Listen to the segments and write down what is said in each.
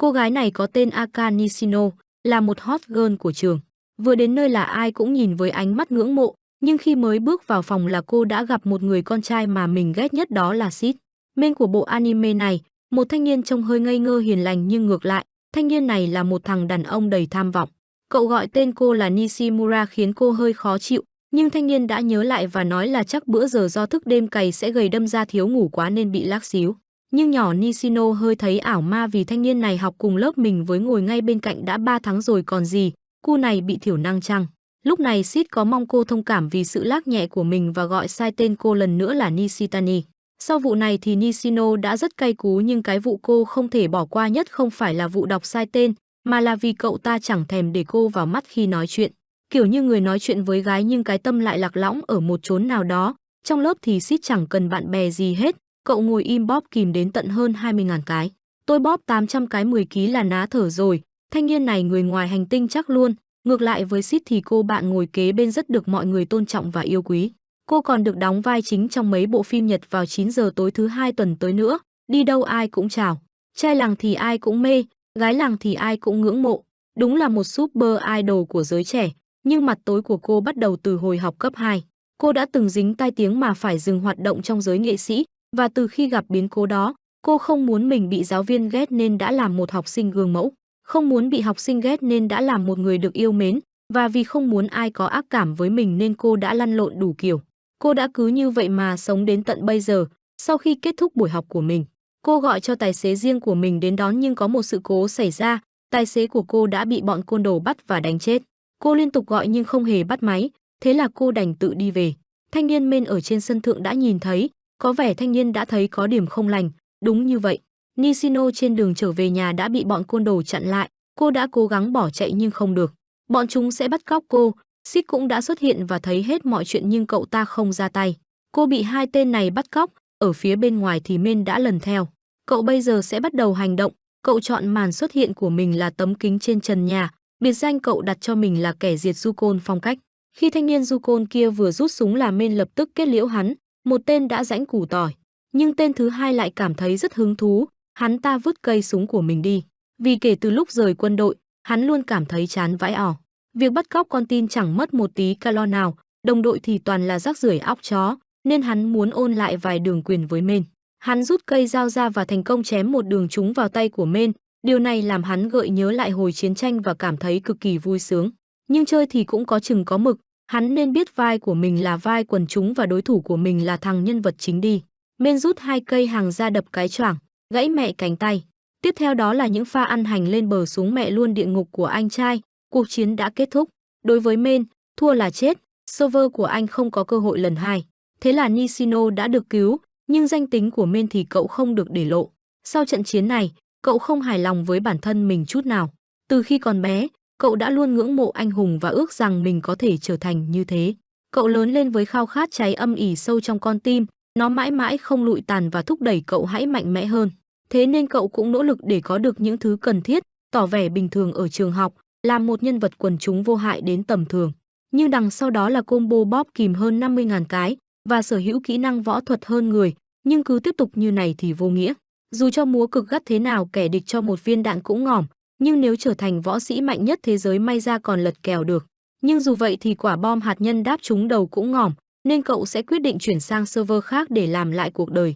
Cô gái này có tên Aka Nishino, là một hot girl của trường. Vừa đến nơi là ai cũng nhìn với ánh mắt ngưỡng mộ, nhưng khi mới bước vào phòng là cô đã gặp một người con trai mà mình ghét nhất đó là Sid. Main của bộ anime này, một thanh niên trông hơi ngây ngơ hiền lành nhưng ngược lại, thanh niên này là một thằng đàn ông đầy tham vọng. Cậu gọi tên cô là Nishimura khiến cô hơi khó chịu, nhưng thanh niên đã nhớ lại và nói là chắc bữa giờ do thức đêm cày sẽ gầy đâm ra thiếu ngủ quá nên bị lác xíu. Nhưng nhỏ Nishino hơi thấy ảo ma vì thanh niên này học cùng lớp mình với ngồi ngay bên cạnh đã 3 tháng rồi còn gì, cu này bị thiểu năng chăng. Lúc này Sid có mong cô thông cảm vì sự lác nhẹ của mình và gọi sai tên cô lần nữa là Nishitani. Sau vụ này thì Nishino đã rất cay cú nhưng cái vụ cô không thể bỏ qua nhất không phải là vụ đọc sai tên, mà là vì cậu ta chẳng thèm để cô vào mắt khi nói chuyện. Kiểu như người nói chuyện với gái nhưng cái tâm lại lạc lõng ở một chốn nào đó. Trong lớp thì Sid chẳng cần bạn bè gì hết, cậu ngồi im bóp kìm đến tận hơn 20.000 cái. Tôi bóp 800 cái 10 ký là ná thở rồi, thanh niên này người ngoài hành tinh chắc luôn. Ngược lại với Sid thì cô bạn ngồi kế bên rất được mọi người tôn trọng và yêu quý. Cô còn được đóng vai chính trong mấy bộ phim Nhật vào 9 giờ tối thứ hai tuần tới nữa, đi đâu ai cũng chào. Trai làng thì ai cũng mê, gái làng thì ai cũng ngưỡng mộ. Đúng là một super idol của giới trẻ, nhưng mặt tối của cô bắt đầu từ hồi học cấp 2. Cô đã từng dính tai tiếng mà phải dừng hoạt động trong giới nghệ sĩ, và từ khi gặp biến cố đó, cô không muốn mình bị giáo viên ghét nên đã làm một học sinh gương mẫu. Không muốn bị học sinh ghét nên đã làm một người được yêu mến, và vì không muốn ai có ác cảm với mình nên cô đã lăn lộn đủ kiểu. Cô đã cứ như vậy mà sống đến tận bây giờ, sau khi kết thúc buổi học của mình. Cô gọi cho tài xế riêng của mình đến đón nhưng có một sự cố xảy ra, tài xế của cô đã bị bọn côn đồ bắt và đánh chết. Cô liên tục gọi nhưng không hề bắt máy, thế là cô đành tự đi về. Thanh niên men ở trên sân thượng đã nhìn thấy, có vẻ thanh niên đã thấy có điểm không lành, đúng như vậy. Nishino trên đường trở về nhà đã bị bọn côn đồ chặn lại, cô đã cố gắng bỏ chạy nhưng không được. Bọn chúng sẽ bắt cóc cô, Sid cũng đã xuất hiện và thấy hết mọi chuyện nhưng cậu ta không ra tay. Cô bị hai tên này bắt cóc, ở phía bên ngoài thì Men đã lần theo. Cậu bây giờ sẽ bắt đầu hành động, cậu chọn màn xuất hiện của mình là tấm kính trên trần nhà, biệt danh cậu đặt cho mình là kẻ diệt du côn phong cách. Khi thanh niên du côn kia vừa rút súng là Men lập tức kết liễu hắn, một tên đã rãnh củ tỏi, nhưng tên thứ hai lại cảm thấy rất hứng thú, hắn ta vứt cây súng của mình đi. Vì kể từ lúc rời quân đội, hắn luôn cảm thấy chán vãi ỏ. Việc bắt cóc con tin chẳng mất một tí calo nào, đồng đội thì toàn là rác rưởi óc chó, nên hắn muốn ôn lại vài đường quyền với Men. Hắn rút cây dao ra và thành công chém một đường trúng vào tay của Men, điều này làm hắn gợi nhớ lại hồi chiến tranh và cảm thấy cực kỳ vui sướng. Nhưng chơi thì cũng có chừng có mực, hắn nên biết vai của mình là vai quần chúng và đối thủ của mình là thằng nhân vật chính đi. Men rút hai cây hàng ra đập cái choảng, gãy mẹ cánh tay. Tiếp theo đó là những pha ăn hành lên bờ xuống mẹ luôn địa ngục của anh trai, cuộc chiến đã kết thúc. Đối với Men, thua là chết, server của anh không có cơ hội lần hai. Thế là Nishino đã được cứu, nhưng danh tính của Men thì cậu không được để lộ. Sau trận chiến này, cậu không hài lòng với bản thân mình chút nào. Từ khi còn bé, cậu đã luôn ngưỡng mộ anh hùng và ước rằng mình có thể trở thành như thế. Cậu lớn lên với khao khát cháy âm ỉ sâu trong con tim, nó mãi mãi không lụi tàn và thúc đẩy cậu hãy mạnh mẽ hơn. Thế nên cậu cũng nỗ lực để có được những thứ cần thiết, tỏ vẻ bình thường ở trường học, làm một nhân vật quần chúng vô hại đến tầm thường. Nhưng đằng sau đó là combo bóp kìm hơn 50.000 cái và sở hữu kỹ năng võ thuật hơn người, nhưng cứ tiếp tục như này thì vô nghĩa. Dù cho múa cực gắt thế nào kẻ địch cho một viên đạn cũng ngỏm, nhưng nếu trở thành võ sĩ mạnh nhất thế giới may ra còn lật kèo được. Nhưng dù vậy thì quả bom hạt nhân đáp trúng đầu cũng ngỏm, nên cậu sẽ quyết định chuyển sang server khác để làm lại cuộc đời.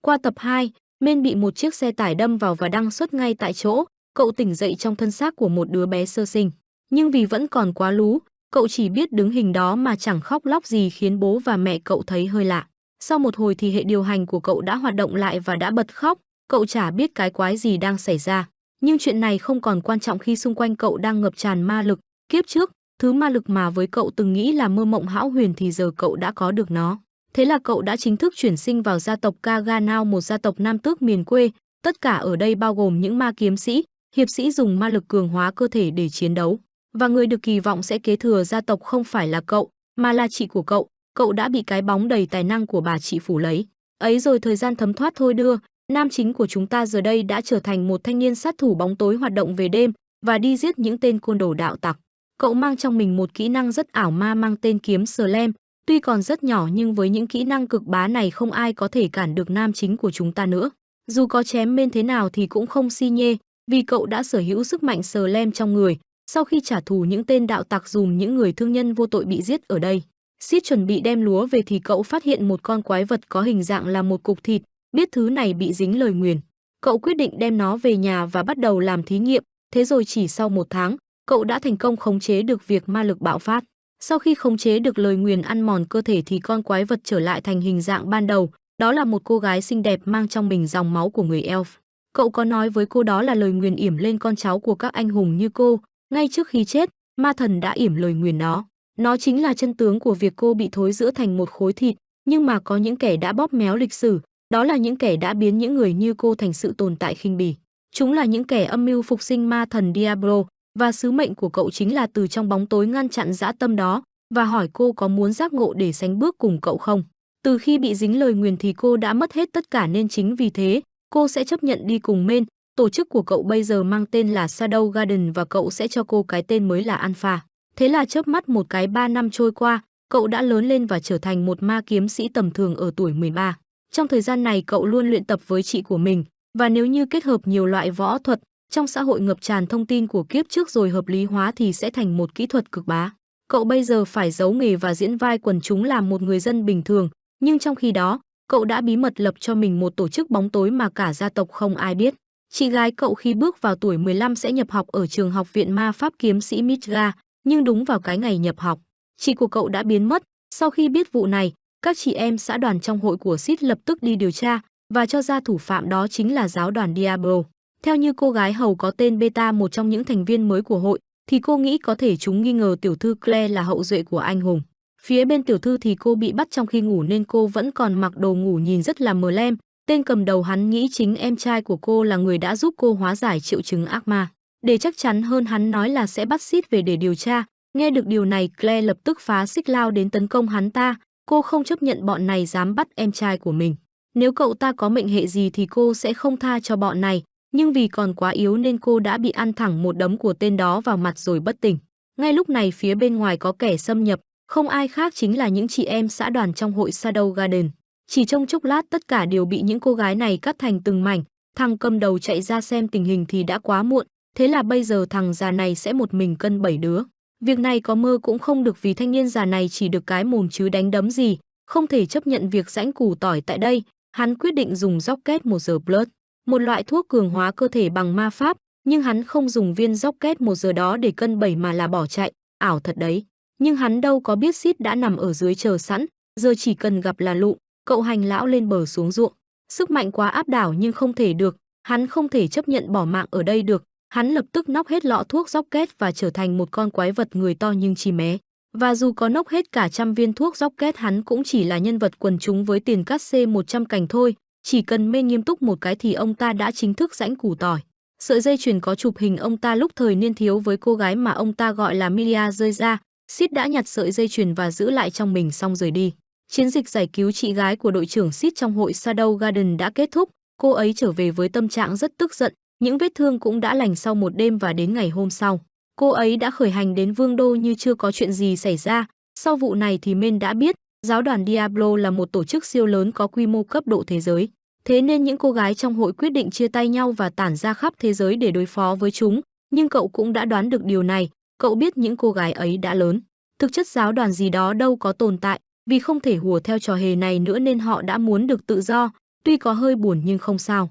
Qua tập 2, Men bị một chiếc xe tải đâm vào và đăng xuất ngay tại chỗ, cậu tỉnh dậy trong thân xác của một đứa bé sơ sinh. Nhưng vì vẫn còn quá lú, cậu chỉ biết đứng hình đó mà chẳng khóc lóc gì khiến bố và mẹ cậu thấy hơi lạ. Sau một hồi thì hệ điều hành của cậu đã hoạt động lại và đã bật khóc, cậu chả biết cái quái gì đang xảy ra. Nhưng chuyện này không còn quan trọng khi xung quanh cậu đang ngập tràn ma lực. Kiếp trước, thứ ma lực mà với cậu từng nghĩ là mơ mộng hão huyền thì giờ cậu đã có được nó. Thế là cậu đã chính thức chuyển sinh vào gia tộc Kaganao, một gia tộc nam tước miền quê. Tất cả ở đây bao gồm những ma kiếm sĩ, hiệp sĩ dùng ma lực cường hóa cơ thể để chiến đấu. Và người được kỳ vọng sẽ kế thừa gia tộc không phải là cậu, mà là chị của cậu. Cậu đã bị cái bóng đầy tài năng của bà chị phủ lấy. Ấy rồi thời gian thấm thoát thôi đưa, nam chính của chúng ta giờ đây đã trở thành một thanh niên sát thủ bóng tối hoạt động về đêm và đi giết những tên côn đồ đạo tặc. Cậu mang trong mình một kỹ năng rất ảo ma mang tên kiếm Slam, tuy còn rất nhỏ nhưng với những kỹ năng cực bá này không ai có thể cản được nam chính của chúng ta nữa. Dù có chém bên thế nào thì cũng không si nhê, vì cậu đã sở hữu sức mạnh sờ lem trong người, sau khi trả thù những tên đạo tặc dùm những người thương nhân vô tội bị giết ở đây. Sid chuẩn bị đem lúa về thì cậu phát hiện một con quái vật có hình dạng là một cục thịt, biết thứ này bị dính lời nguyền. Cậu quyết định đem nó về nhà và bắt đầu làm thí nghiệm, thế rồi chỉ sau một tháng, cậu đã thành công khống chế được việc ma lực bạo phát. Sau khi khống chế được lời nguyền ăn mòn cơ thể thì con quái vật trở lại thành hình dạng ban đầu, đó là một cô gái xinh đẹp mang trong mình dòng máu của người elf. Cậu có nói với cô đó là lời nguyền yểm lên con cháu của các anh hùng như cô, ngay trước khi chết, ma thần đã yểm lời nguyền đó. Nó chính là chân tướng của việc cô bị thối giữa thành một khối thịt, nhưng mà có những kẻ đã bóp méo lịch sử, đó là những kẻ đã biến những người như cô thành sự tồn tại khinh bỉ. Chúng là những kẻ âm mưu phục sinh ma thần Diablo, và sứ mệnh của cậu chính là từ trong bóng tối ngăn chặn dã tâm đó và hỏi cô có muốn giác ngộ để sánh bước cùng cậu không. Từ khi bị dính lời nguyền thì cô đã mất hết tất cả nên chính vì thế, cô sẽ chấp nhận đi cùng men. Tổ chức của cậu bây giờ mang tên là Shadow Garden và cậu sẽ cho cô cái tên mới là Alpha. Thế là chớp mắt một cái 3 năm trôi qua, cậu đã lớn lên và trở thành một ma kiếm sĩ tầm thường ở tuổi 13. Trong thời gian này cậu luôn luyện tập với chị của mình, và nếu như kết hợp nhiều loại võ thuật, trong xã hội ngập tràn thông tin của kiếp trước rồi hợp lý hóa thì sẽ thành một kỹ thuật cực bá. Cậu bây giờ phải giấu nghề và diễn vai quần chúng làm một người dân bình thường, nhưng trong khi đó, cậu đã bí mật lập cho mình một tổ chức bóng tối mà cả gia tộc không ai biết. Chị gái cậu khi bước vào tuổi 15 sẽ nhập học ở trường học viện ma pháp kiếm sĩ Midgar, nhưng đúng vào cái ngày nhập học, chị của cậu đã biến mất. Sau khi biết vụ này, các chị em xã đoàn trong hội của Sid lập tức đi điều tra và cho ra thủ phạm đó chính là giáo đoàn Diablo. Theo như cô gái hầu có tên Beta một trong những thành viên mới của hội, thì cô nghĩ có thể chúng nghi ngờ tiểu thư Claire là hậu duệ của anh hùng. Phía bên tiểu thư thì cô bị bắt trong khi ngủ nên cô vẫn còn mặc đồ ngủ nhìn rất là mờ lem. Tên cầm đầu hắn nghĩ chính em trai của cô là người đã giúp cô hóa giải triệu chứng ác ma. Để chắc chắn hơn hắn nói là sẽ bắt Sid về để điều tra. Nghe được điều này Claire lập tức phá xích lao đến tấn công hắn ta. Cô không chấp nhận bọn này dám bắt em trai của mình. Nếu cậu ta có mệnh hệ gì thì cô sẽ không tha cho bọn này nhưng vì còn quá yếu nên cô đã bị ăn thẳng một đấm của tên đó vào mặt rồi bất tỉnh. Ngay lúc này phía bên ngoài có kẻ xâm nhập, không ai khác chính là những chị em xã đoàn trong hội Shadow Garden. Chỉ trong chốc lát tất cả đều bị những cô gái này cắt thành từng mảnh, thằng cầm đầu chạy ra xem tình hình thì đã quá muộn, thế là bây giờ thằng già này sẽ một mình cân bảy đứa. Việc này có mơ cũng không được vì thanh niên già này chỉ được cái mồm chứ đánh đấm gì, không thể chấp nhận việc rãnh củ tỏi tại đây, hắn quyết định dùng rocket một giờ blood một loại thuốc cường hóa cơ thể bằng ma pháp, nhưng hắn không dùng viên rocket một giờ đó để cân bảy mà là bỏ chạy, ảo thật đấy. Nhưng hắn đâu có biết Sid đã nằm ở dưới chờ sẵn, giờ chỉ cần gặp là lụ, cậu hành lão lên bờ xuống ruộng. Sức mạnh quá áp đảo nhưng không thể được, hắn không thể chấp nhận bỏ mạng ở đây được, hắn lập tức nóc hết lọ thuốc rocket và trở thành một con quái vật người to nhưng chỉ mé. Và dù có nốc hết cả trăm viên thuốc rocket hắn cũng chỉ là nhân vật quần chúng với tiền cắt C 100 cành thôi, chỉ cần mê nghiêm túc một cái thì ông ta đã chính thức rãnh củ tỏi. Sợi dây chuyền có chụp hình ông ta lúc thời niên thiếu với cô gái mà ông ta gọi là Milia rơi ra. Sid đã nhặt sợi dây chuyền và giữ lại trong mình xong rời đi. Chiến dịch giải cứu chị gái của đội trưởng Sid trong hội Shadow Garden đã kết thúc. Cô ấy trở về với tâm trạng rất tức giận. Những vết thương cũng đã lành sau một đêm và đến ngày hôm sau. Cô ấy đã khởi hành đến Vương Đô như chưa có chuyện gì xảy ra. Sau vụ này thì Men đã biết giáo đoàn Diablo là một tổ chức siêu lớn có quy mô cấp độ thế giới. Thế nên những cô gái trong hội quyết định chia tay nhau và tản ra khắp thế giới để đối phó với chúng, nhưng cậu cũng đã đoán được điều này, cậu biết những cô gái ấy đã lớn. Thực chất giáo đoàn gì đó đâu có tồn tại, vì không thể hùa theo trò hề này nữa nên họ đã muốn được tự do, tuy có hơi buồn nhưng không sao.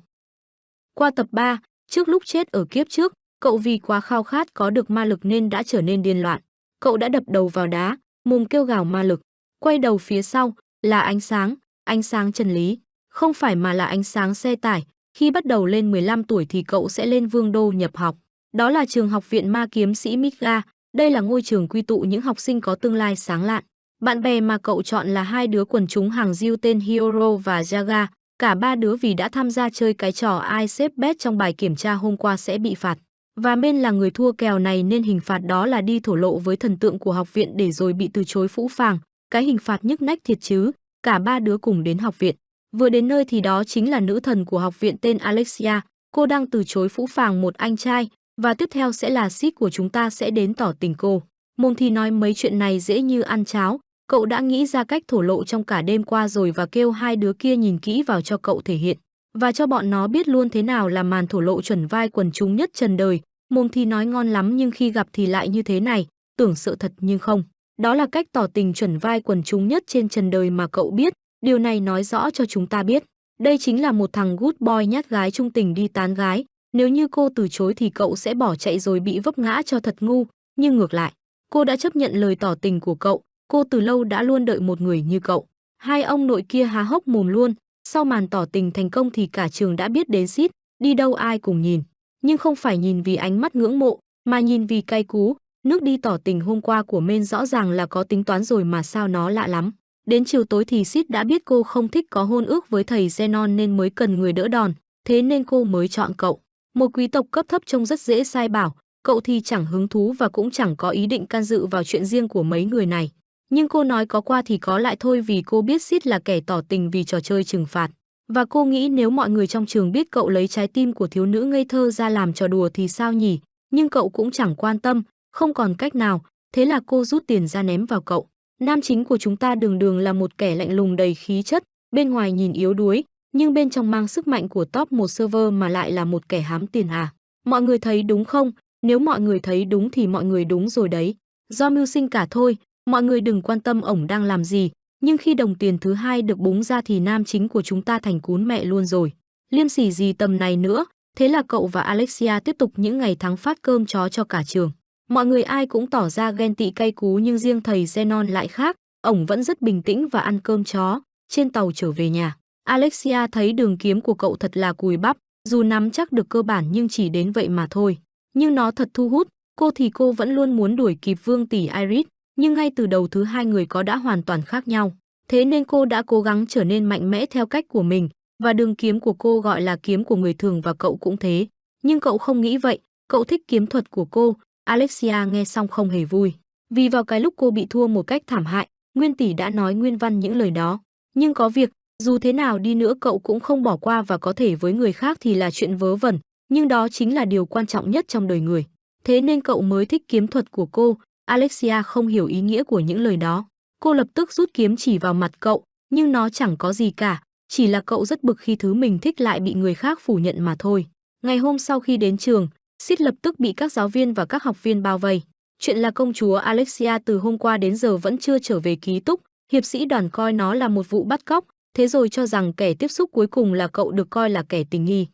Qua tập 3, trước lúc chết ở kiếp trước, cậu vì quá khao khát có được ma lực nên đã trở nên điên loạn. Cậu đã đập đầu vào đá, mồm kêu gào ma lực. Quay đầu phía sau, là ánh sáng, ánh sáng chân lý không phải mà là ánh sáng xe tải. Khi bắt đầu lên 15 tuổi thì cậu sẽ lên Vương Đô nhập học. Đó là trường học viện ma kiếm sĩ Midgar. Đây là ngôi trường quy tụ những học sinh có tương lai sáng lạn. Bạn bè mà cậu chọn là hai đứa quần chúng hàng diêu tên Hiro và Jaga. Cả ba đứa vì đã tham gia chơi cái trò ai xếp bet trong bài kiểm tra hôm qua sẽ bị phạt. Và bên là người thua kèo này nên hình phạt đó là đi thổ lộ với thần tượng của học viện để rồi bị từ chối phũ phàng. Cái hình phạt nhức nách thiệt chứ. Cả ba đứa cùng đến học viện. Vừa đến nơi thì đó chính là nữ thần của học viện tên Alexia, cô đang từ chối phũ phàng một anh trai, và tiếp theo sẽ là ship của chúng ta sẽ đến tỏ tình cô. Môn thì nói mấy chuyện này dễ như ăn cháo, cậu đã nghĩ ra cách thổ lộ trong cả đêm qua rồi và kêu hai đứa kia nhìn kỹ vào cho cậu thể hiện. và cho bọn nó biết luôn thế nào là màn thổ lộ chuẩn vai quần chúng nhất trần đời, mồm thì nói ngon lắm nhưng khi gặp thì lại như thế này, tưởng sợ thật nhưng không. Đó là cách tỏ tình chuẩn vai quần chúng nhất trên trần đời mà cậu biết, điều này nói rõ cho chúng ta biết. Đây chính là một thằng good boy nhát gái trung tình đi tán gái, nếu như cô từ chối thì cậu sẽ bỏ chạy rồi bị vấp ngã cho thật ngu, nhưng ngược lại, cô đã chấp nhận lời tỏ tình của cậu, cô từ lâu đã luôn đợi một người như cậu. Hai ông nội kia há hốc mồm luôn, sau màn tỏ tình thành công thì cả trường đã biết đến Sid, đi đâu ai cùng nhìn, nhưng không phải nhìn vì ánh mắt ngưỡng mộ, mà nhìn vì cay cú, nước đi tỏ tình hôm qua của men rõ ràng là có tính toán rồi mà sao nó lạ lắm. Đến chiều tối thì Sid đã biết cô không thích có hôn ước với thầy Zenon nên mới cần người đỡ đòn, thế nên cô mới chọn cậu. Một quý tộc cấp thấp trông rất dễ sai bảo, cậu thì chẳng hứng thú và cũng chẳng có ý định can dự vào chuyện riêng của mấy người này. Nhưng cô nói có qua thì có lại thôi vì cô biết Sid là kẻ tỏ tình vì trò chơi trừng phạt. Và cô nghĩ nếu mọi người trong trường biết cậu lấy trái tim của thiếu nữ ngây thơ ra làm trò đùa thì sao nhỉ? Nhưng cậu cũng chẳng quan tâm, không còn cách nào, thế là cô rút tiền ra ném vào cậu. Nam chính của chúng ta đường đường là một kẻ lạnh lùng đầy khí chất, bên ngoài nhìn yếu đuối, nhưng bên trong mang sức mạnh của top một server mà lại là một kẻ hám tiền à. Mọi người thấy đúng không? Nếu mọi người thấy đúng thì mọi người đúng rồi đấy. Do mưu sinh cả thôi, mọi người đừng quan tâm ổng đang làm gì, nhưng khi đồng tiền thứ hai được búng ra thì nam chính của chúng ta thành cún mẹ luôn rồi. Liêm sỉ gì tầm này nữa, thế là cậu và Alexia tiếp tục những ngày tháng phát cơm chó cho cả trường. Mọi người ai cũng tỏ ra ghen tị cay cú nhưng riêng thầy Zenon lại khác, ổng vẫn rất bình tĩnh và ăn cơm chó, trên tàu trở về nhà. Alexia thấy đường kiếm của cậu thật là cùi bắp, dù nắm chắc được cơ bản nhưng chỉ đến vậy mà thôi. Nhưng nó thật thu hút, cô thì cô vẫn luôn muốn đuổi kịp Vương tỷ Iris, nhưng ngay từ đầu thứ hai người có đã hoàn toàn khác nhau. Thế nên cô đã cố gắng trở nên mạnh mẽ theo cách của mình, và đường kiếm của cô gọi là kiếm của người thường và cậu cũng thế. Nhưng cậu không nghĩ vậy, cậu thích kiếm thuật của cô. Alexia nghe xong không hề vui. Vì vào cái lúc cô bị thua một cách thảm hại, Nguyên tỷ đã nói nguyên văn những lời đó. Nhưng có việc, dù thế nào đi nữa cậu cũng không bỏ qua và có thể với người khác thì là chuyện vớ vẩn, nhưng đó chính là điều quan trọng nhất trong đời người. Thế nên cậu mới thích kiếm thuật của cô, Alexia không hiểu ý nghĩa của những lời đó. Cô lập tức rút kiếm chỉ vào mặt cậu, nhưng nó chẳng có gì cả, chỉ là cậu rất bực khi thứ mình thích lại bị người khác phủ nhận mà thôi. Ngày hôm sau khi đến trường, Sid lập tức bị các giáo viên và các học viên bao vây. Chuyện là công chúa Alexia từ hôm qua đến giờ vẫn chưa trở về ký túc, hiệp sĩ đoàn coi nó là một vụ bắt cóc, thế rồi cho rằng kẻ tiếp xúc cuối cùng là cậu được coi là kẻ tình nghi.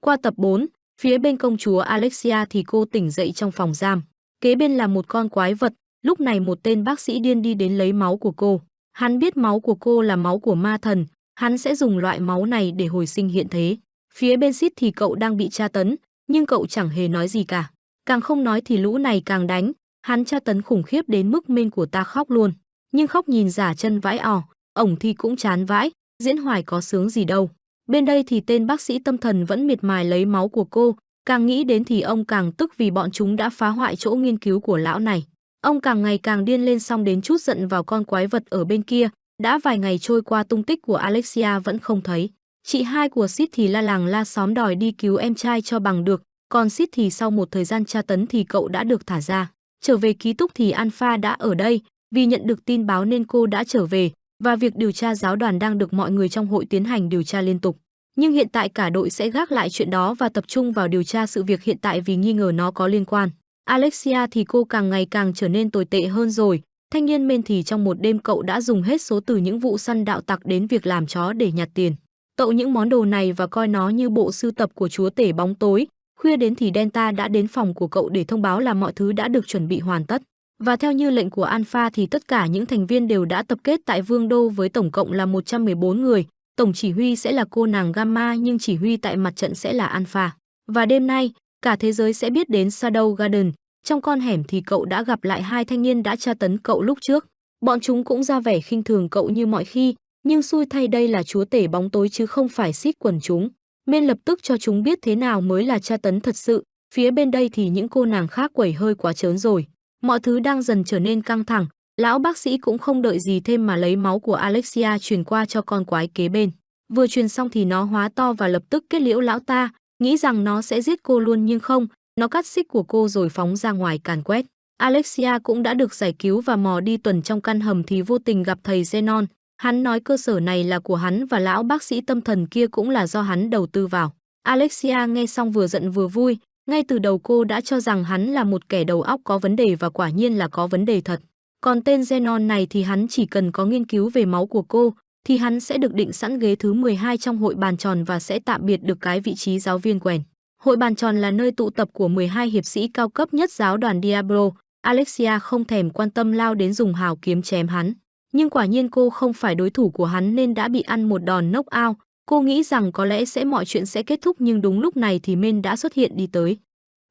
Qua tập 4, phía bên công chúa Alexia thì cô tỉnh dậy trong phòng giam. Kế bên là một con quái vật, lúc này một tên bác sĩ điên đi đến lấy máu của cô. Hắn biết máu của cô là máu của ma thần, hắn sẽ dùng loại máu này để hồi sinh hiện thế. Phía bên Sid thì cậu đang bị tra tấn, nhưng cậu chẳng hề nói gì cả. Càng không nói thì lũ này càng đánh, hắn tra tấn khủng khiếp đến mức men của ta khóc luôn. Nhưng khóc nhìn giả chân vãi ỏ, ổng thì cũng chán vãi, diễn hoài có sướng gì đâu. Bên đây thì tên bác sĩ tâm thần vẫn miệt mài lấy máu của cô, càng nghĩ đến thì ông càng tức vì bọn chúng đã phá hoại chỗ nghiên cứu của lão này. Ông càng ngày càng điên lên xong đến chút giận vào con quái vật ở bên kia, đã vài ngày trôi qua tung tích của Alexia vẫn không thấy. Chị hai của Sid thì la làng la xóm đòi đi cứu em trai cho bằng được, còn Sid thì sau một thời gian tra tấn thì cậu đã được thả ra. Trở về ký túc thì Alpha đã ở đây, vì nhận được tin báo nên cô đã trở về, và việc điều tra giáo đoàn đang được mọi người trong hội tiến hành điều tra liên tục. Nhưng hiện tại cả đội sẽ gác lại chuyện đó và tập trung vào điều tra sự việc hiện tại vì nghi ngờ nó có liên quan. Alexia thì cô càng ngày càng trở nên tồi tệ hơn rồi. Thanh niên men thì trong một đêm cậu đã dùng hết số từ những vụ săn đạo tặc đến việc làm chó để nhặt tiền. Tậu những món đồ này và coi nó như bộ sưu tập của chúa tể bóng tối. Khuya đến thì Delta đã đến phòng của cậu để thông báo là mọi thứ đã được chuẩn bị hoàn tất. Và theo như lệnh của Alpha thì tất cả những thành viên đều đã tập kết tại Vương Đô với tổng cộng là 114 người. Tổng chỉ huy sẽ là cô nàng Gamma nhưng chỉ huy tại mặt trận sẽ là Alpha. Và đêm nay, cả thế giới sẽ biết đến Shadow Garden. Trong con hẻm thì cậu đã gặp lại hai thanh niên đã tra tấn cậu lúc trước. Bọn chúng cũng ra vẻ khinh thường cậu như mọi khi, nhưng xui thay đây là chúa tể bóng tối chứ không phải xít quần chúng. Men lập tức cho chúng biết thế nào mới là tra tấn thật sự, phía bên đây thì những cô nàng khác quẩy hơi quá trớn rồi. Mọi thứ đang dần trở nên căng thẳng, lão bác sĩ cũng không đợi gì thêm mà lấy máu của Alexia truyền qua cho con quái kế bên. Vừa truyền xong thì nó hóa to và lập tức kết liễu lão ta, nghĩ rằng nó sẽ giết cô luôn nhưng không, nó cắt xích của cô rồi phóng ra ngoài càn quét. Alexia cũng đã được giải cứu và mò đi tuần trong căn hầm thì vô tình gặp thầy Zenon. Hắn nói cơ sở này là của hắn và lão bác sĩ tâm thần kia cũng là do hắn đầu tư vào. Alexia nghe xong vừa giận vừa vui, ngay từ đầu cô đã cho rằng hắn là một kẻ đầu óc có vấn đề và quả nhiên là có vấn đề thật. Còn tên Zenon này thì hắn chỉ cần có nghiên cứu về máu của cô, thì hắn sẽ được định sẵn ghế thứ 12 trong hội bàn tròn và sẽ tạm biệt được cái vị trí giáo viên quèn. Hội bàn tròn là nơi tụ tập của 12 hiệp sĩ cao cấp nhất giáo đoàn Diablo. Alexia không thèm quan tâm lao đến dùng hào kiếm chém hắn. Nhưng quả nhiên cô không phải đối thủ của hắn nên đã bị ăn một đòn knock out. Cô nghĩ rằng có lẽ sẽ mọi chuyện sẽ kết thúc nhưng đúng lúc này thì Men đã xuất hiện đi tới.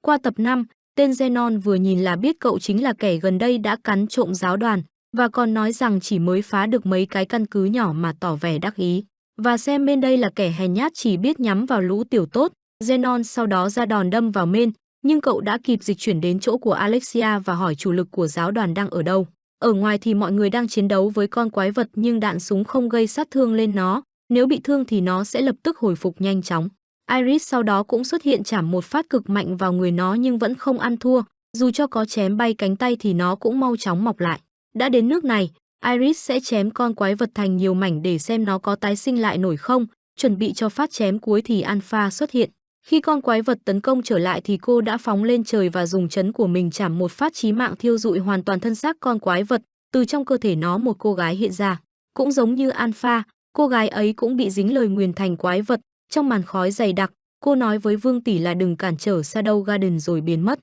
Qua tập 5, tên Zenon vừa nhìn là biết cậu chính là kẻ gần đây đã cắn trộm giáo đoàn và còn nói rằng chỉ mới phá được mấy cái căn cứ nhỏ mà tỏ vẻ đắc ý. Và xem bên đây là kẻ hèn nhát chỉ biết nhắm vào lũ tiểu tốt, Zenon sau đó ra đòn đâm vào Men, nhưng cậu đã kịp dịch chuyển đến chỗ của Alexia và hỏi chủ lực của giáo đoàn đang ở đâu. Ở ngoài thì mọi người đang chiến đấu với con quái vật nhưng đạn súng không gây sát thương lên nó, nếu bị thương thì nó sẽ lập tức hồi phục nhanh chóng. Iris sau đó cũng xuất hiện chảm một phát cực mạnh vào người nó nhưng vẫn không ăn thua, dù cho có chém bay cánh tay thì nó cũng mau chóng mọc lại. Đã đến nước này, Iris sẽ chém con quái vật thành nhiều mảnh để xem nó có tái sinh lại nổi không, chuẩn bị cho phát chém cuối thì Alpha xuất hiện. Khi con quái vật tấn công trở lại thì cô đã phóng lên trời và dùng chấn của mình chảm một phát chí mạng thiêu dụi hoàn toàn thân xác con quái vật, từ trong cơ thể nó một cô gái hiện ra. Cũng giống như Alpha, cô gái ấy cũng bị dính lời nguyền thành quái vật, trong màn khói dày đặc, cô nói với Vương tỷ là đừng cản trở Shadow Garden rồi biến mất.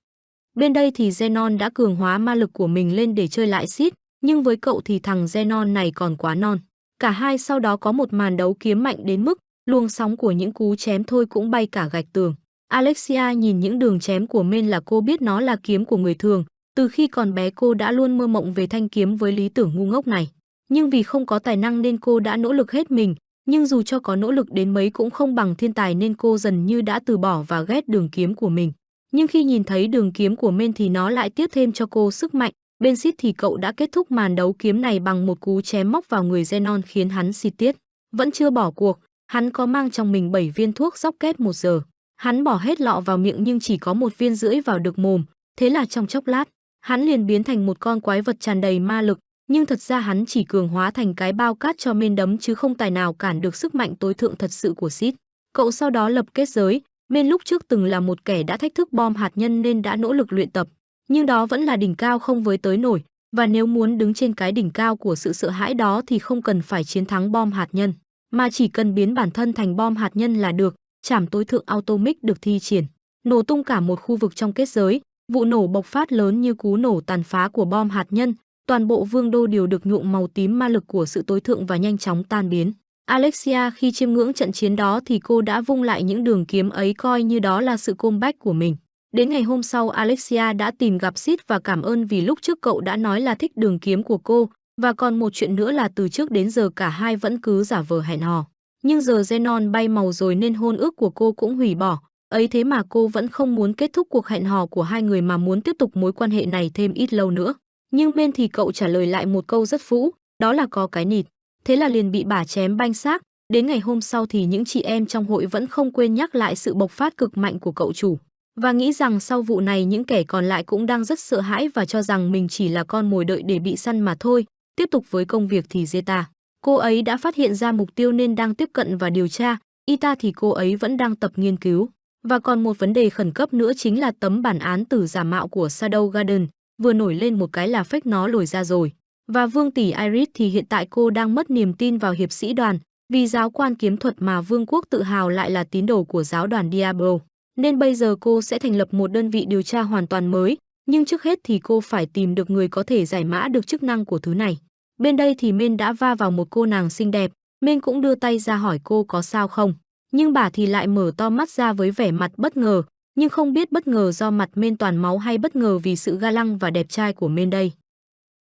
Bên đây thì Zenon đã cường hóa ma lực của mình lên để chơi lại Sid, nhưng với cậu thì thằng Zenon này còn quá non. Cả hai sau đó có một màn đấu kiếm mạnh đến mức luồng sóng của những cú chém thôi cũng bay cả gạch tường. Alexia nhìn những đường chém của Men là cô biết nó là kiếm của người thường, từ khi còn bé cô đã luôn mơ mộng về thanh kiếm với lý tưởng ngu ngốc này. Nhưng vì không có tài năng nên cô đã nỗ lực hết mình, nhưng dù cho có nỗ lực đến mấy cũng không bằng thiên tài nên cô dần như đã từ bỏ và ghét đường kiếm của mình. Nhưng khi nhìn thấy đường kiếm của Men thì nó lại tiếp thêm cho cô sức mạnh. Bên Sid thì cậu đã kết thúc màn đấu kiếm này bằng một cú chém móc vào người Zenon khiến hắn xịt tiết. Vẫn chưa bỏ cuộc, Hắn có mang trong mình 7 viên thuốc dốc kết một giờ. Hắn bỏ hết lọ vào miệng nhưng chỉ có một viên rưỡi vào được mồm, thế là trong chốc lát, hắn liền biến thành một con quái vật tràn đầy ma lực, nhưng thật ra hắn chỉ cường hóa thành cái bao cát cho men đấm chứ không tài nào cản được sức mạnh tối thượng thật sự của Sid. Cậu sau đó lập kết giới, men lúc trước từng là một kẻ đã thách thức bom hạt nhân nên đã nỗ lực luyện tập, nhưng đó vẫn là đỉnh cao không với tới nổi, và nếu muốn đứng trên cái đỉnh cao của sự sợ hãi đó thì không cần phải chiến thắng bom hạt nhân mà chỉ cần biến bản thân thành bom hạt nhân là được, chảm tối thượng atomic được thi triển, nổ tung cả một khu vực trong kết giới, vụ nổ bộc phát lớn như cú nổ tàn phá của bom hạt nhân, toàn bộ vương đô đều được nhuộm màu tím ma lực của sự tối thượng và nhanh chóng tan biến. Alexia khi chiêm ngưỡng trận chiến đó thì cô đã vung lại những đường kiếm ấy coi như đó là sự comeback của mình. Đến ngày hôm sau Alexia đã tìm gặp Sid và cảm ơn vì lúc trước cậu đã nói là thích đường kiếm của cô, và còn một chuyện nữa là từ trước đến giờ cả hai vẫn cứ giả vờ hẹn hò. Nhưng giờ Zenon bay màu rồi nên hôn ước của cô cũng hủy bỏ. Ấy thế mà cô vẫn không muốn kết thúc cuộc hẹn hò của hai người mà muốn tiếp tục mối quan hệ này thêm ít lâu nữa. Nhưng bên thì cậu trả lời lại một câu rất phũ, đó là có cái nịt. Thế là liền bị bà chém banh xác. Đến ngày hôm sau thì những chị em trong hội vẫn không quên nhắc lại sự bộc phát cực mạnh của cậu chủ. Và nghĩ rằng sau vụ này những kẻ còn lại cũng đang rất sợ hãi và cho rằng mình chỉ là con mồi đợi để bị săn mà thôi, Tiếp tục với công việc thì Zeta. Cô ấy đã phát hiện ra mục tiêu nên đang tiếp cận và điều tra, Ita thì cô ấy vẫn đang tập nghiên cứu. Và còn một vấn đề khẩn cấp nữa chính là tấm bản án tử giả mạo của Shadow Garden, vừa nổi lên một cái là phách nó lồi ra rồi. Và Vương tỷ Iris thì hiện tại cô đang mất niềm tin vào hiệp sĩ đoàn, vì giáo quan kiếm thuật mà Vương quốc tự hào lại là tín đồ của giáo đoàn Diablo. Nên bây giờ cô sẽ thành lập một đơn vị điều tra hoàn toàn mới, nhưng trước hết thì cô phải tìm được người có thể giải mã được chức năng của thứ này. Bên đây thì Minh đã va vào một cô nàng xinh đẹp, Minh cũng đưa tay ra hỏi cô có sao không. Nhưng bà thì lại mở to mắt ra với vẻ mặt bất ngờ, nhưng không biết bất ngờ do mặt Men toàn máu hay bất ngờ vì sự ga lăng và đẹp trai của Men đây.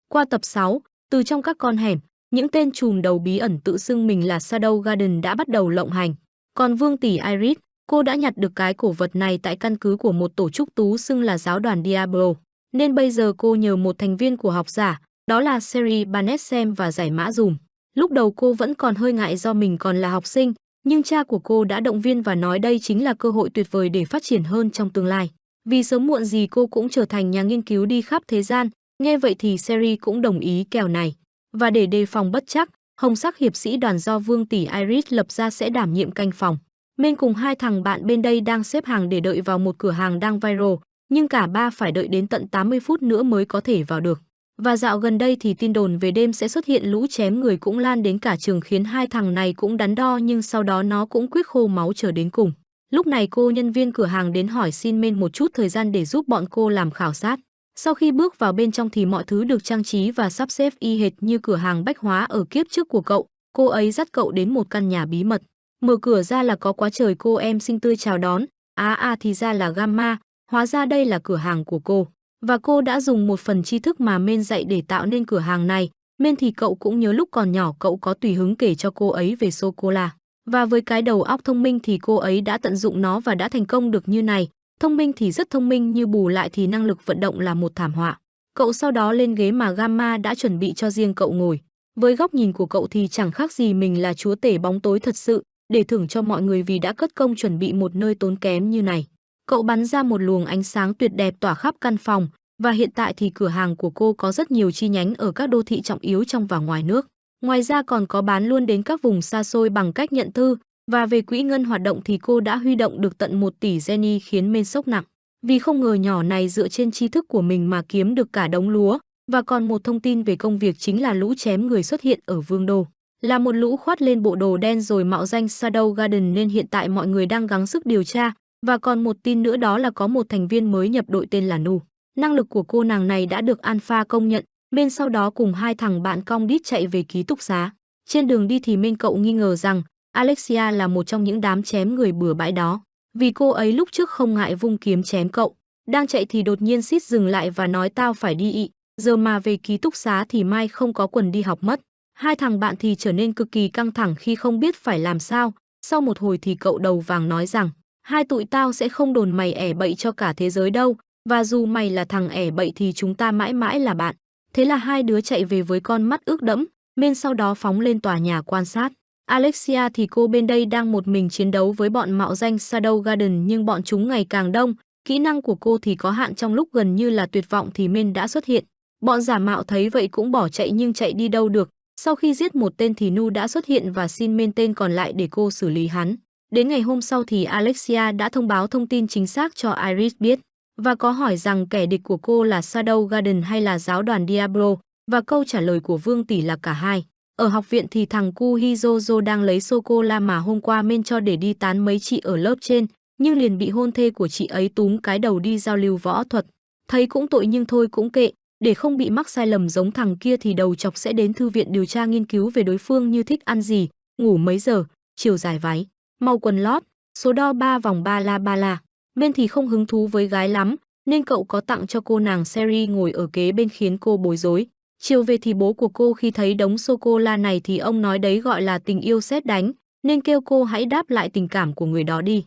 Qua tập 6, từ trong các con hẻm, những tên trùm đầu bí ẩn tự xưng mình là Shadow Garden đã bắt đầu lộng hành. Còn Vương tỷ Iris, cô đã nhặt được cái cổ vật này tại căn cứ của một tổ chức tú xưng là giáo đoàn Diablo. Nên bây giờ cô nhờ một thành viên của học giả, đó là Seri Barnett xem và giải mã dùm. Lúc đầu cô vẫn còn hơi ngại do mình còn là học sinh, nhưng cha của cô đã động viên và nói đây chính là cơ hội tuyệt vời để phát triển hơn trong tương lai. Vì sớm muộn gì cô cũng trở thành nhà nghiên cứu đi khắp thế gian, nghe vậy thì Seri cũng đồng ý kèo này. Và để đề phòng bất chắc, hồng sắc hiệp sĩ đoàn do Vương tỷ Iris lập ra sẽ đảm nhiệm canh phòng. Men cùng hai thằng bạn bên đây đang xếp hàng để đợi vào một cửa hàng đang viral, nhưng cả ba phải đợi đến tận 80 phút nữa mới có thể vào được. Và dạo gần đây thì tin đồn về đêm sẽ xuất hiện lũ chém người cũng lan đến cả trường khiến hai thằng này cũng đắn đo nhưng sau đó nó cũng quyết khô máu chờ đến cùng. Lúc này cô nhân viên cửa hàng đến hỏi xin men một chút thời gian để giúp bọn cô làm khảo sát. Sau khi bước vào bên trong thì mọi thứ được trang trí và sắp xếp y hệt như cửa hàng bách hóa ở kiếp trước của cậu. Cô ấy dắt cậu đến một căn nhà bí mật. Mở cửa ra là có quá trời cô em xinh tươi chào đón. Á à, à thì ra là Gamma, hóa ra đây là cửa hàng của cô. Và cô đã dùng một phần tri thức mà Men dạy để tạo nên cửa hàng này. Men thì cậu cũng nhớ lúc còn nhỏ cậu có tùy hứng kể cho cô ấy về sô-cô-la. Và với cái đầu óc thông minh thì cô ấy đã tận dụng nó và đã thành công được như này. Thông minh thì rất thông minh như bù lại thì năng lực vận động là một thảm họa. Cậu sau đó lên ghế mà Gamma đã chuẩn bị cho riêng cậu ngồi. Với góc nhìn của cậu thì chẳng khác gì mình là chúa tể bóng tối thật sự, để thưởng cho mọi người vì đã cất công chuẩn bị một nơi tốn kém như này. Cậu bắn ra một luồng ánh sáng tuyệt đẹp tỏa khắp căn phòng, và hiện tại thì cửa hàng của cô có rất nhiều chi nhánh ở các đô thị trọng yếu trong và ngoài nước. Ngoài ra còn có bán luôn đến các vùng xa xôi bằng cách nhận thư, và về quỹ ngân hoạt động thì cô đã huy động được tận 1 tỷ Jenny khiến men sốc nặng. Vì không ngờ nhỏ này dựa trên tri thức của mình mà kiếm được cả đống lúa, và còn một thông tin về công việc chính là lũ chém người xuất hiện ở Vương Đô. Là một lũ khoát lên bộ đồ đen rồi mạo danh Shadow Garden nên hiện tại mọi người đang gắng sức điều tra, và còn một tin nữa đó là có một thành viên mới nhập đội tên là Nu. Năng lực của cô nàng này đã được Alpha công nhận, bên sau đó cùng hai thằng bạn cong đít chạy về ký túc xá. Trên đường đi thì Minh cậu nghi ngờ rằng Alexia là một trong những đám chém người bừa bãi đó, vì cô ấy lúc trước không ngại vung kiếm chém cậu. Đang chạy thì đột nhiên xít dừng lại và nói tao phải đi ị, giờ mà về ký túc xá thì mai không có quần đi học mất. Hai thằng bạn thì trở nên cực kỳ căng thẳng khi không biết phải làm sao, sau một hồi thì cậu đầu vàng nói rằng, hai tụi tao sẽ không đồn mày ẻ bậy cho cả thế giới đâu, và dù mày là thằng ẻ bậy thì chúng ta mãi mãi là bạn. Thế là hai đứa chạy về với con mắt ướt đẫm, men sau đó phóng lên tòa nhà quan sát. Alexia thì cô bên đây đang một mình chiến đấu với bọn mạo danh Shadow Garden nhưng bọn chúng ngày càng đông, kỹ năng của cô thì có hạn trong lúc gần như là tuyệt vọng thì men đã xuất hiện. Bọn giả mạo thấy vậy cũng bỏ chạy nhưng chạy đi đâu được, sau khi giết một tên thì Nu đã xuất hiện và xin men tên còn lại để cô xử lý hắn. Đến ngày hôm sau thì Alexia đã thông báo thông tin chính xác cho Iris biết và có hỏi rằng kẻ địch của cô là Shadow Garden hay là giáo đoàn Diablo và câu trả lời của Vương Tỷ là cả hai. Ở học viện thì thằng cu Hizozo đang lấy sô-cô-la mà hôm qua men cho để đi tán mấy chị ở lớp trên, nhưng liền bị hôn thê của chị ấy túm cái đầu đi giao lưu võ thuật. Thấy cũng tội nhưng thôi cũng kệ, để không bị mắc sai lầm giống thằng kia thì đầu chọc sẽ đến thư viện điều tra nghiên cứu về đối phương như thích ăn gì, ngủ mấy giờ, chiều dài váy, màu quần lót, số đo ba vòng ba la ba la. Men thì không hứng thú với gái lắm, nên cậu có tặng cho cô nàng Seri ngồi ở kế bên khiến cô bối rối. Chiều về thì bố của cô khi thấy đống sô-cô-la này thì ông nói đấy gọi là tình yêu xét đánh, nên kêu cô hãy đáp lại tình cảm của người đó đi.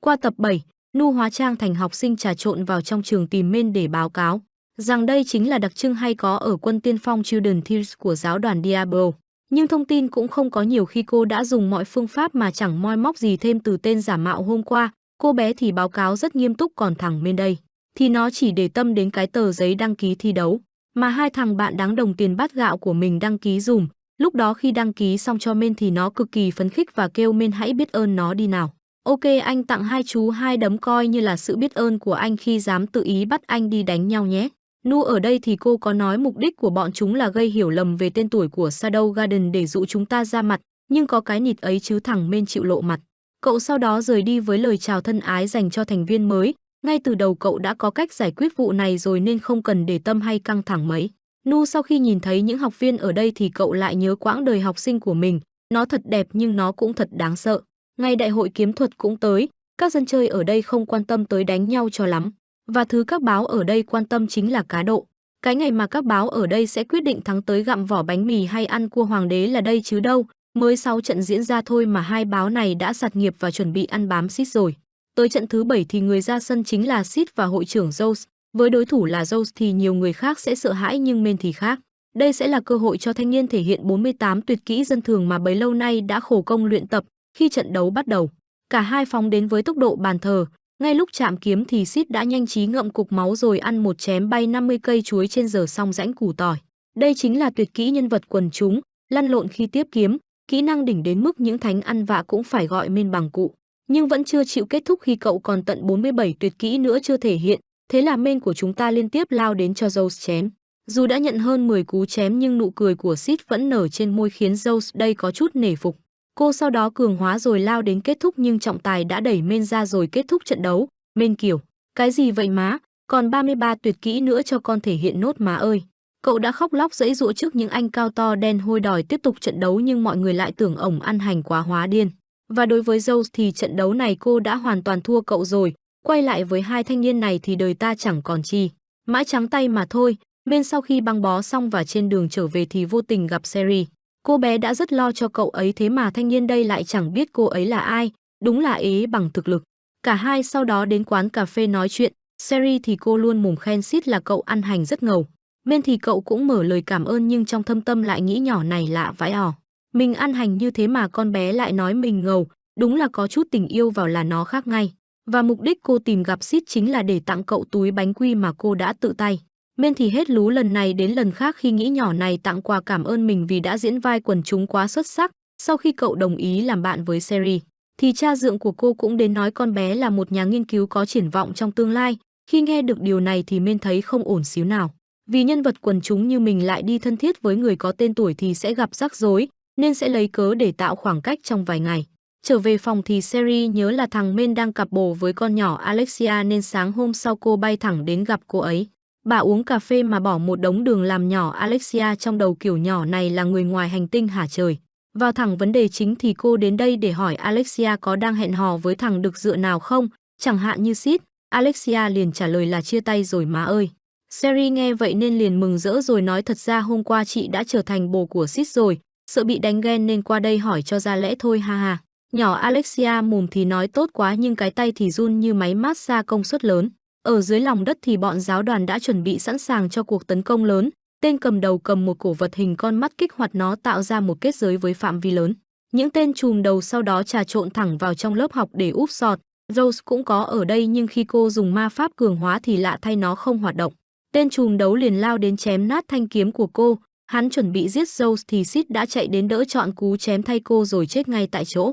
Qua tập 7, Nu hóa trang thành học sinh trà trộn vào trong trường tìm men để báo cáo rằng đây chính là đặc trưng hay có ở quân tiên phong Children Tears của giáo đoàn Diablo. Nhưng thông tin cũng không có nhiều khi cô đã dùng mọi phương pháp mà chẳng moi móc gì thêm từ tên giả mạo hôm qua. Cô bé thì báo cáo rất nghiêm túc còn thằng bên đây. Thì nó chỉ để tâm đến cái tờ giấy đăng ký thi đấu. Mà hai thằng bạn đáng đồng tiền bát gạo của mình đăng ký dùm. Lúc đó khi đăng ký xong cho men thì nó cực kỳ phấn khích và kêu men hãy biết ơn nó đi nào. Ok, anh tặng hai chú hai đấm coi như là sự biết ơn của anh khi dám tự ý bắt anh đi đánh nhau nhé. Nu ở đây thì cô có nói mục đích của bọn chúng là gây hiểu lầm về tên tuổi của Shadow Garden để dụ chúng ta ra mặt, nhưng có cái nịt ấy chứ thẳng men chịu lộ mặt. Cậu sau đó rời đi với lời chào thân ái dành cho thành viên mới, ngay từ đầu cậu đã có cách giải quyết vụ này rồi nên không cần để tâm hay căng thẳng mấy. Nu sau khi nhìn thấy những học viên ở đây thì cậu lại nhớ quãng đời học sinh của mình, nó thật đẹp nhưng nó cũng thật đáng sợ. Ngay đại hội kiếm thuật cũng tới, các dân chơi ở đây không quan tâm tới đánh nhau cho lắm. Và thứ các báo ở đây quan tâm chính là cá độ. Cái ngày mà các báo ở đây sẽ quyết định thắng tới gặm vỏ bánh mì hay ăn cua hoàng đế là đây chứ đâu. Mới 6 trận diễn ra thôi mà hai báo này đã sạt nghiệp và chuẩn bị ăn bám xít rồi. Tới trận thứ 7 thì người ra sân chính là Sid và hội trưởng Jones. Với đối thủ là Jones thì nhiều người khác sẽ sợ hãi nhưng men thì khác. Đây sẽ là cơ hội cho thanh niên thể hiện 48 tuyệt kỹ dân thường mà bấy lâu nay đã khổ công luyện tập khi trận đấu bắt đầu. Cả hai phóng đến với tốc độ bàn thờ, ngay lúc chạm kiếm thì Sid đã nhanh trí ngậm cục máu rồi ăn một chém bay 50 cây chuối trên giờ xong rãnh củ tỏi. Đây chính là tuyệt kỹ nhân vật quần chúng, lăn lộn khi tiếp kiếm, kỹ năng đỉnh đến mức những thánh ăn vạ cũng phải gọi men bằng cụ. Nhưng vẫn chưa chịu kết thúc khi cậu còn tận 47 tuyệt kỹ nữa chưa thể hiện, thế là men của chúng ta liên tiếp lao đến cho Zeus chém. Dù đã nhận hơn 10 cú chém nhưng nụ cười của Sid vẫn nở trên môi khiến Zeus đây có chút nể phục. Cô sau đó cường hóa rồi lao đến kết thúc nhưng trọng tài đã đẩy men ra rồi kết thúc trận đấu. Men kiểu, cái gì vậy má, còn 33 tuyệt kỹ nữa cho con thể hiện nốt má ơi. Cậu đã khóc lóc dẫy dụa trước những anh cao to đen hôi đòi tiếp tục trận đấu nhưng mọi người lại tưởng ổng ăn hành quá hóa điên. Và đối với Zeus thì trận đấu này cô đã hoàn toàn thua cậu rồi, quay lại với hai thanh niên này thì đời ta chẳng còn chi. Mãi trắng tay mà thôi, bên sau khi băng bó xong và trên đường trở về thì vô tình gặp Seri. Cô bé đã rất lo cho cậu ấy thế mà thanh niên đây lại chẳng biết cô ấy là ai, đúng là ế bằng thực lực. Cả hai sau đó đến quán cà phê nói chuyện, Seri thì cô luôn mồm khen xít là cậu ăn hành rất ngầu. Men thì cậu cũng mở lời cảm ơn nhưng trong thâm tâm lại nghĩ nhỏ này lạ vãi ỏ. Mình ăn hành như thế mà con bé lại nói mình ngầu, đúng là có chút tình yêu vào là nó khác ngay. Và mục đích cô tìm gặp Sít chính là để tặng cậu túi bánh quy mà cô đã tự tay. Men thì hết lú lần này đến lần khác khi nghĩ nhỏ này tặng quà cảm ơn mình vì đã diễn vai quần chúng quá xuất sắc. Sau khi cậu đồng ý làm bạn với Seri, thì cha dượng của cô cũng đến nói con bé là một nhà nghiên cứu có triển vọng trong tương lai. Khi nghe được điều này thì Men thấy không ổn xíu nào. Vì nhân vật quần chúng như mình lại đi thân thiết với người có tên tuổi thì sẽ gặp rắc rối, nên sẽ lấy cớ để tạo khoảng cách trong vài ngày. Trở về phòng thì Seri nhớ là thằng Men đang cặp bồ với con nhỏ Alexia nên sáng hôm sau cô bay thẳng đến gặp cô ấy. Bà uống cà phê mà bỏ một đống đường làm nhỏ Alexia trong đầu kiểu nhỏ này là người ngoài hành tinh hả trời. Vào thẳng vấn đề chính thì cô đến đây để hỏi Alexia có đang hẹn hò với thằng được dựa nào không, chẳng hạn như Sid. Alexia liền trả lời là chia tay rồi má ơi. Seri nghe vậy nên liền mừng rỡ rồi nói thật ra hôm qua chị đã trở thành bồ của Sid rồi, sợ bị đánh ghen nên qua đây hỏi cho ra lẽ thôi ha ha. Nhỏ Alexia mồm thì nói tốt quá nhưng cái tay thì run như máy massage công suất lớn. Ở dưới lòng đất thì bọn giáo đoàn đã chuẩn bị sẵn sàng cho cuộc tấn công lớn. Tên cầm đầu cầm một cổ vật hình con mắt kích hoạt nó tạo ra một kết giới với phạm vi lớn. Những tên chùm đầu sau đó trà trộn thẳng vào trong lớp học để úp sọt. Rose cũng có ở đây nhưng khi cô dùng ma pháp cường hóa thì lạ thay nó không hoạt động. Tên chùm đấu liền lao đến chém nát thanh kiếm của cô. Hắn chuẩn bị giết Rose thì Sid đã chạy đến đỡ chọn cú chém thay cô rồi chết ngay tại chỗ.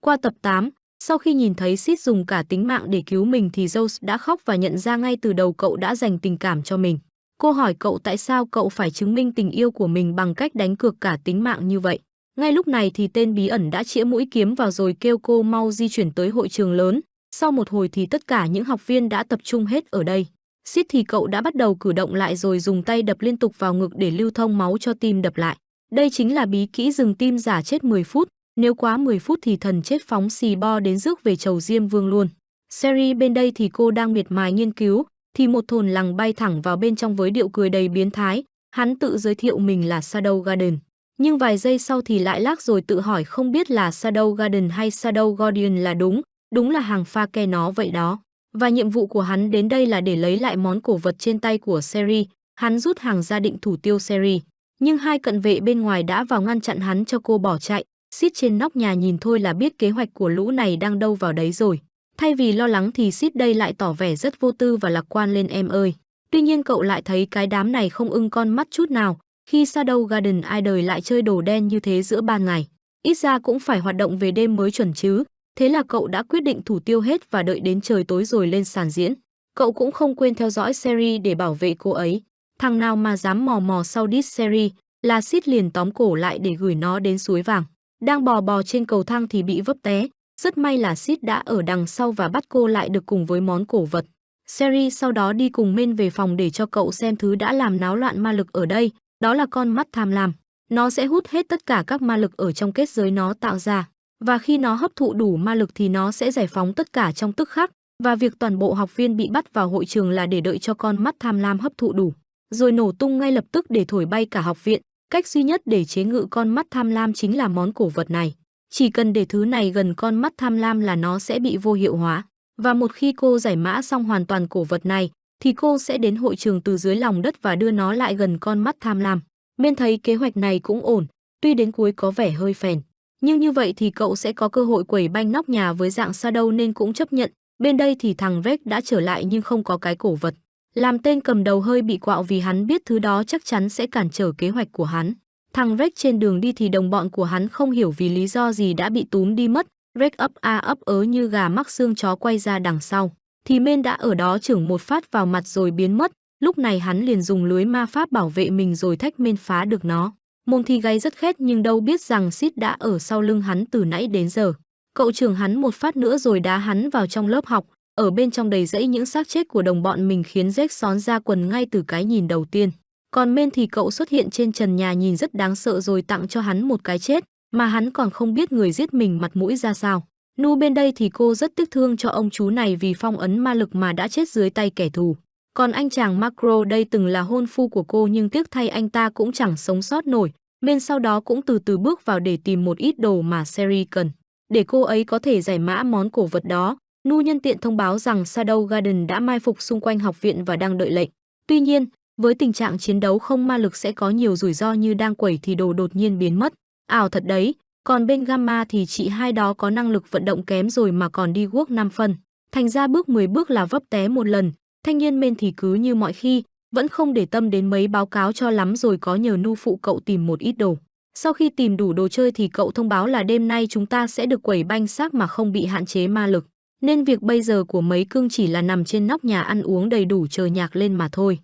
Qua tập 8, sau khi nhìn thấy Sid dùng cả tính mạng để cứu mình thì Rose đã khóc và nhận ra ngay từ đầu cậu đã dành tình cảm cho mình. Cô hỏi cậu tại sao cậu phải chứng minh tình yêu của mình bằng cách đánh cược cả tính mạng như vậy. Ngay lúc này thì tên bí ẩn đã chĩa mũi kiếm vào rồi kêu cô mau di chuyển tới hội trường lớn. Sau một hồi thì tất cả những học viên đã tập trung hết ở đây. Sid thì cậu đã bắt đầu cử động lại rồi dùng tay đập liên tục vào ngực để lưu thông máu cho tim đập lại. Đây chính là bí kỹ dừng tim giả chết 10 phút, nếu quá 10 phút thì thần chết phóng xì bo đến rước về chầu Diêm Vương luôn. Seri bên đây thì cô đang miệt mài nghiên cứu, thì một thồn lằng bay thẳng vào bên trong với điệu cười đầy biến thái. Hắn tự giới thiệu mình là Shadow Garden. Nhưng vài giây sau thì lại lác rồi tự hỏi không biết là Shadow Garden hay Shadow Guardian là đúng, đúng là hàng pha ke nó vậy đó. Và nhiệm vụ của hắn đến đây là để lấy lại món cổ vật trên tay của Seri. Hắn rút hàng ra định thủ tiêu Seri. Nhưng hai cận vệ bên ngoài đã vào ngăn chặn hắn cho cô bỏ chạy. Sid trên nóc nhà nhìn thôi là biết kế hoạch của lũ này đang đâu vào đấy rồi. Thay vì lo lắng thì Sid đây lại tỏ vẻ rất vô tư và lạc quan lên em ơi. Tuy nhiên cậu lại thấy cái đám này không ưng con mắt chút nào, khi Shadow Garden ai đời lại chơi đồ đen như thế giữa ban ngày. Ít ra cũng phải hoạt động về đêm mới chuẩn chứ. Thế là cậu đã quyết định thủ tiêu hết và đợi đến trời tối rồi lên sàn diễn. Cậu cũng không quên theo dõi Seri để bảo vệ cô ấy. Thằng nào mà dám mò mò sau đít Seri là Sid liền tóm cổ lại để gửi nó đến suối vàng. Đang bò bò trên cầu thang thì bị vấp té. Rất may là Sid đã ở đằng sau và bắt cô lại được cùng với món cổ vật. Sherry sau đó đi cùng Men về phòng để cho cậu xem thứ đã làm náo loạn ma lực ở đây, đó là con mắt tham lam. Nó sẽ hút hết tất cả các ma lực ở trong kết giới nó tạo ra, và khi nó hấp thụ đủ ma lực thì nó sẽ giải phóng tất cả trong tức khắc, và việc toàn bộ học viên bị bắt vào hội trường là để đợi cho con mắt tham lam hấp thụ đủ, rồi nổ tung ngay lập tức để thổi bay cả học viện, Cách duy nhất để chế ngự con mắt tham lam chính là món cổ vật này. Chỉ cần để thứ này gần con mắt tham lam là nó sẽ bị vô hiệu hóa. Và một khi cô giải mã xong hoàn toàn cổ vật này, thì cô sẽ đến hội trường từ dưới lòng đất và đưa nó lại gần con mắt tham lam. Mên thấy kế hoạch này cũng ổn, tuy đến cuối có vẻ hơi phèn. Nhưng như vậy thì cậu sẽ có cơ hội quẩy banh nóc nhà với dạng Shadow nên cũng chấp nhận. Bên đây thì thằng Rex đã trở lại nhưng không có cái cổ vật. Làm tên cầm đầu hơi bị quạo vì hắn biết thứ đó chắc chắn sẽ cản trở kế hoạch của hắn. Thằng Rex trên đường đi thì đồng bọn của hắn không hiểu vì lý do gì đã bị túm đi mất, Rex ấp a ấp ớ như gà mắc xương chó quay ra đằng sau. Thì men đã ở đó chưởng một phát vào mặt rồi biến mất, lúc này hắn liền dùng lưới ma pháp bảo vệ mình rồi thách men phá được nó. Mồm thì gáy rất khét nhưng đâu biết rằng Sid đã ở sau lưng hắn từ nãy đến giờ. Cậu trưởng hắn một phát nữa rồi đá hắn vào trong lớp học, ở bên trong đầy rẫy những xác chết của đồng bọn mình khiến Jack xón ra quần ngay từ cái nhìn đầu tiên. Còn men thì cậu xuất hiện trên trần nhà nhìn rất đáng sợ rồi tặng cho hắn một cái chết, mà hắn còn không biết người giết mình mặt mũi ra sao. Nu bên đây thì cô rất tiếc thương cho ông chú này vì phong ấn ma lực mà đã chết dưới tay kẻ thù. Còn anh chàng Macro đây từng là hôn phu của cô nhưng tiếc thay anh ta cũng chẳng sống sót nổi, men sau đó cũng từ từ bước vào để tìm một ít đồ mà Seri cần. Để cô ấy có thể giải mã món cổ vật đó, Nu nhân tiện thông báo rằng Shadow Garden đã mai phục xung quanh học viện và đang đợi lệnh. Tuy nhiên, với tình trạng chiến đấu không ma lực sẽ có nhiều rủi ro như đang quẩy thì đồ đột nhiên biến mất. Ảo thật đấy, còn bên Gamma thì chị hai đó có năng lực vận động kém rồi mà còn đi guốc 5 phân. Thành ra bước 10 bước là vấp té một lần, thanh niên men thì cứ như mọi khi, vẫn không để tâm đến mấy báo cáo cho lắm rồi có nhờ nu phụ cậu tìm một ít đồ. Sau khi tìm đủ đồ chơi thì cậu thông báo là đêm nay chúng ta sẽ được quẩy banh xác mà không bị hạn chế ma lực. Nên việc bây giờ của mấy cưng chỉ là nằm trên nóc nhà ăn uống đầy đủ chờ nhạc lên mà thôi.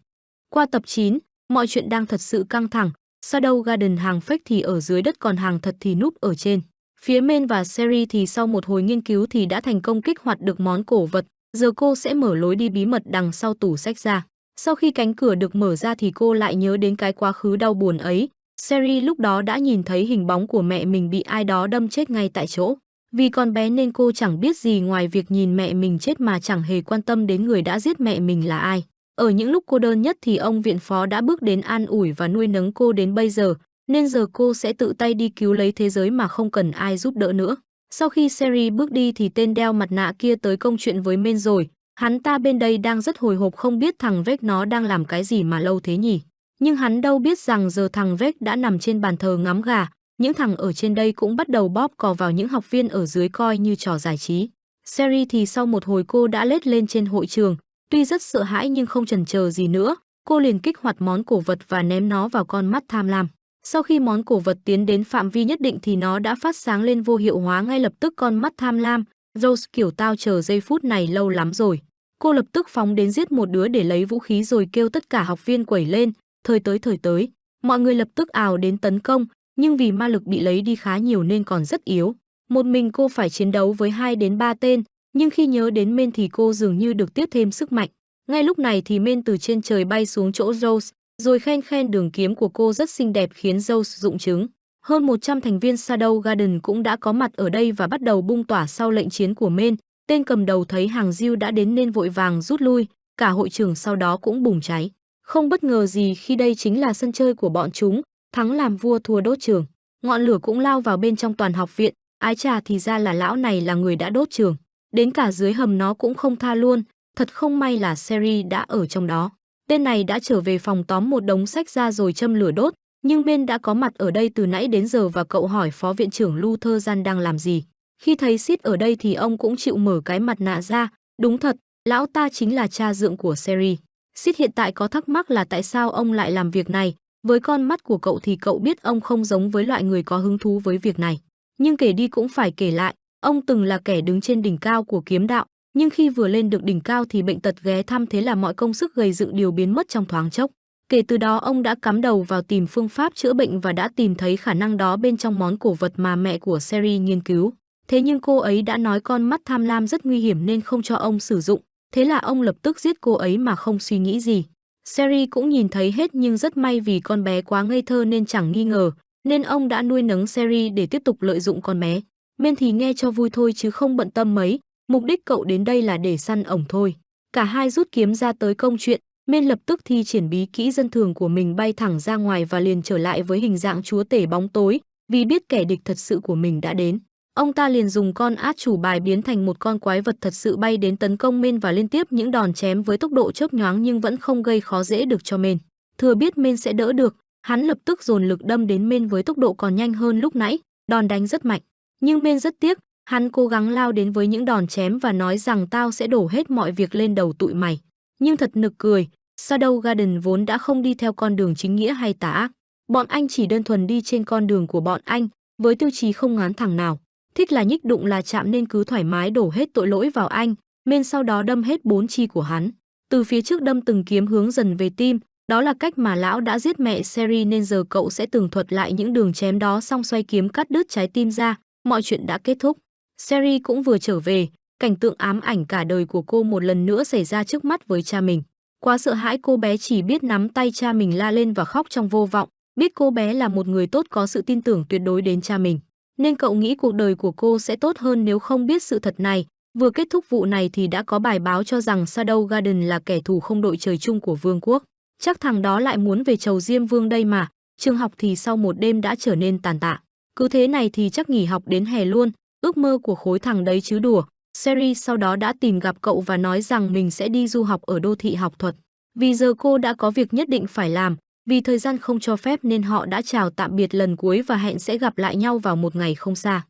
Qua tập 9, mọi chuyện đang thật sự căng thẳng. Shadow Garden hàng fake thì ở dưới đất còn hàng thật thì núp ở trên. Phía Men và Seri thì sau một hồi nghiên cứu thì đã thành công kích hoạt được món cổ vật. Giờ cô sẽ mở lối đi bí mật đằng sau tủ sách ra. Sau khi cánh cửa được mở ra thì cô lại nhớ đến cái quá khứ đau buồn ấy. Seri lúc đó đã nhìn thấy hình bóng của mẹ mình bị ai đó đâm chết ngay tại chỗ. Vì con bé nên cô chẳng biết gì ngoài việc nhìn mẹ mình chết mà chẳng hề quan tâm đến người đã giết mẹ mình là ai. Ở những lúc cô đơn nhất thì ông viện phó đã bước đến an ủi và nuôi nấng cô đến bây giờ, nên giờ cô sẽ tự tay đi cứu lấy thế giới mà không cần ai giúp đỡ nữa. Sau khi Seri bước đi thì tên đeo mặt nạ kia tới công chuyện với Men rồi, hắn ta bên đây đang rất hồi hộp không biết thằng Vec nó đang làm cái gì mà lâu thế nhỉ. Nhưng hắn đâu biết rằng giờ thằng Vec đã nằm trên bàn thờ ngắm gà, những thằng ở trên đây cũng bắt đầu bóp cò vào những học viên ở dưới coi như trò giải trí. Sherry thì sau một hồi cô đã lết lên trên hội trường, tuy rất sợ hãi nhưng không chần chờ gì nữa, cô liền kích hoạt món cổ vật và ném nó vào con mắt tham lam. Sau khi món cổ vật tiến đến phạm vi nhất định thì nó đã phát sáng lên vô hiệu hóa ngay lập tức con mắt tham lam. Rose kiểu tao chờ giây phút này lâu lắm rồi. Cô lập tức phóng đến giết một đứa để lấy vũ khí rồi kêu tất cả học viên quẩy lên, thời tới thời tới. Mọi người lập tức ào đến tấn công, nhưng vì ma lực bị lấy đi khá nhiều nên còn rất yếu. Một mình cô phải chiến đấu với 2 đến 3 tên, nhưng khi nhớ đến Men thì cô dường như được tiếp thêm sức mạnh. Ngay lúc này thì Men từ trên trời bay xuống chỗ Rose, rồi khen khen đường kiếm của cô rất xinh đẹp khiến Rose dụng chứng. Hơn 100 thành viên Shadow Garden cũng đã có mặt ở đây và bắt đầu bung tỏa sau lệnh chiến của Men. Tên cầm đầu thấy hàng diêu đã đến nên vội vàng rút lui, cả hội trường sau đó cũng bùng cháy. Không bất ngờ gì khi đây chính là sân chơi của bọn chúng, thắng làm vua thua đốt trường. Ngọn lửa cũng lao vào bên trong toàn học viện, ái trà thì ra là lão này là người đã đốt trường. Đến cả dưới hầm nó cũng không tha luôn, thật không may là Seri đã ở trong đó. Tên này đã trở về phòng tóm một đống sách ra rồi châm lửa đốt, nhưng bên đã có mặt ở đây từ nãy đến giờ và cậu hỏi phó viện trưởng Luther Gian đang làm gì. Khi thấy Sid ở đây thì ông cũng chịu mở cái mặt nạ ra, đúng thật, lão ta chính là cha dượng của Seri. Sid hiện tại có thắc mắc là tại sao ông lại làm việc này, với con mắt của cậu thì cậu biết ông không giống với loại người có hứng thú với việc này. Nhưng kể đi cũng phải kể lại, ông từng là kẻ đứng trên đỉnh cao của kiếm đạo, nhưng khi vừa lên được đỉnh cao thì bệnh tật ghé thăm thế là mọi công sức gầy dựng đều biến mất trong thoáng chốc. Kể từ đó ông đã cắm đầu vào tìm phương pháp chữa bệnh và đã tìm thấy khả năng đó bên trong món cổ vật mà mẹ của Seri nghiên cứu. Thế nhưng cô ấy đã nói con mắt tham lam rất nguy hiểm nên không cho ông sử dụng, thế là ông lập tức giết cô ấy mà không suy nghĩ gì. Seri cũng nhìn thấy hết nhưng rất may vì con bé quá ngây thơ nên chẳng nghi ngờ, nên ông đã nuôi nấng Seri để tiếp tục lợi dụng con bé. Men thì nghe cho vui thôi chứ không bận tâm mấy, mục đích cậu đến đây là để săn ổng thôi. Cả hai rút kiếm ra tới công chuyện, Men lập tức thi triển bí kỹ dân thường của mình bay thẳng ra ngoài và liền trở lại với hình dạng chúa tể bóng tối, vì biết kẻ địch thật sự của mình đã đến. Ông ta liền dùng con át chủ bài biến thành một con quái vật thật sự bay đến tấn công Men và liên tiếp những đòn chém với tốc độ chớp nhoáng nhưng vẫn không gây khó dễ được cho Men. Thừa biết Men sẽ đỡ được, hắn lập tức dồn lực đâm đến Men với tốc độ còn nhanh hơn lúc nãy, đòn đánh rất mạnh. Nhưng Men rất tiếc, hắn cố gắng lao đến với những đòn chém và nói rằng tao sẽ đổ hết mọi việc lên đầu tụi mày. Nhưng thật nực cười, Shadow Garden vốn đã không đi theo con đường chính nghĩa hay tà ác. Bọn anh chỉ đơn thuần đi trên con đường của bọn anh, với tiêu chí không ngán thẳng nào. Thích là nhích đụng là chạm nên cứ thoải mái đổ hết tội lỗi vào anh, men sau đó đâm hết bốn chi của hắn. Từ phía trước đâm từng kiếm hướng dần về tim, đó là cách mà lão đã giết mẹ Seri nên giờ cậu sẽ tường thuật lại những đường chém đó xong xoay kiếm cắt đứt trái tim ra, mọi chuyện đã kết thúc. Seri cũng vừa trở về, cảnh tượng ám ảnh cả đời của cô một lần nữa xảy ra trước mắt với cha mình. Quá sợ hãi cô bé chỉ biết nắm tay cha mình la lên và khóc trong vô vọng, biết cô bé là một người tốt có sự tin tưởng tuyệt đối đến cha mình. Nên cậu nghĩ cuộc đời của cô sẽ tốt hơn nếu không biết sự thật này. Vừa kết thúc vụ này thì đã có bài báo cho rằng Shadow Garden là kẻ thù không đội trời chung của vương quốc. Chắc thằng đó lại muốn về chầu Diêm Vương đây mà, trường học thì sau một đêm đã trở nên tàn tạ. Cứ thế này thì chắc nghỉ học đến hè luôn, ước mơ của khối thằng đấy chứ đùa. Sherry sau đó đã tìm gặp cậu và nói rằng mình sẽ đi du học ở đô thị học thuật. Vì giờ cô đã có việc nhất định phải làm, vì thời gian không cho phép nên họ đã chào tạm biệt lần cuối và hẹn sẽ gặp lại nhau vào một ngày không xa.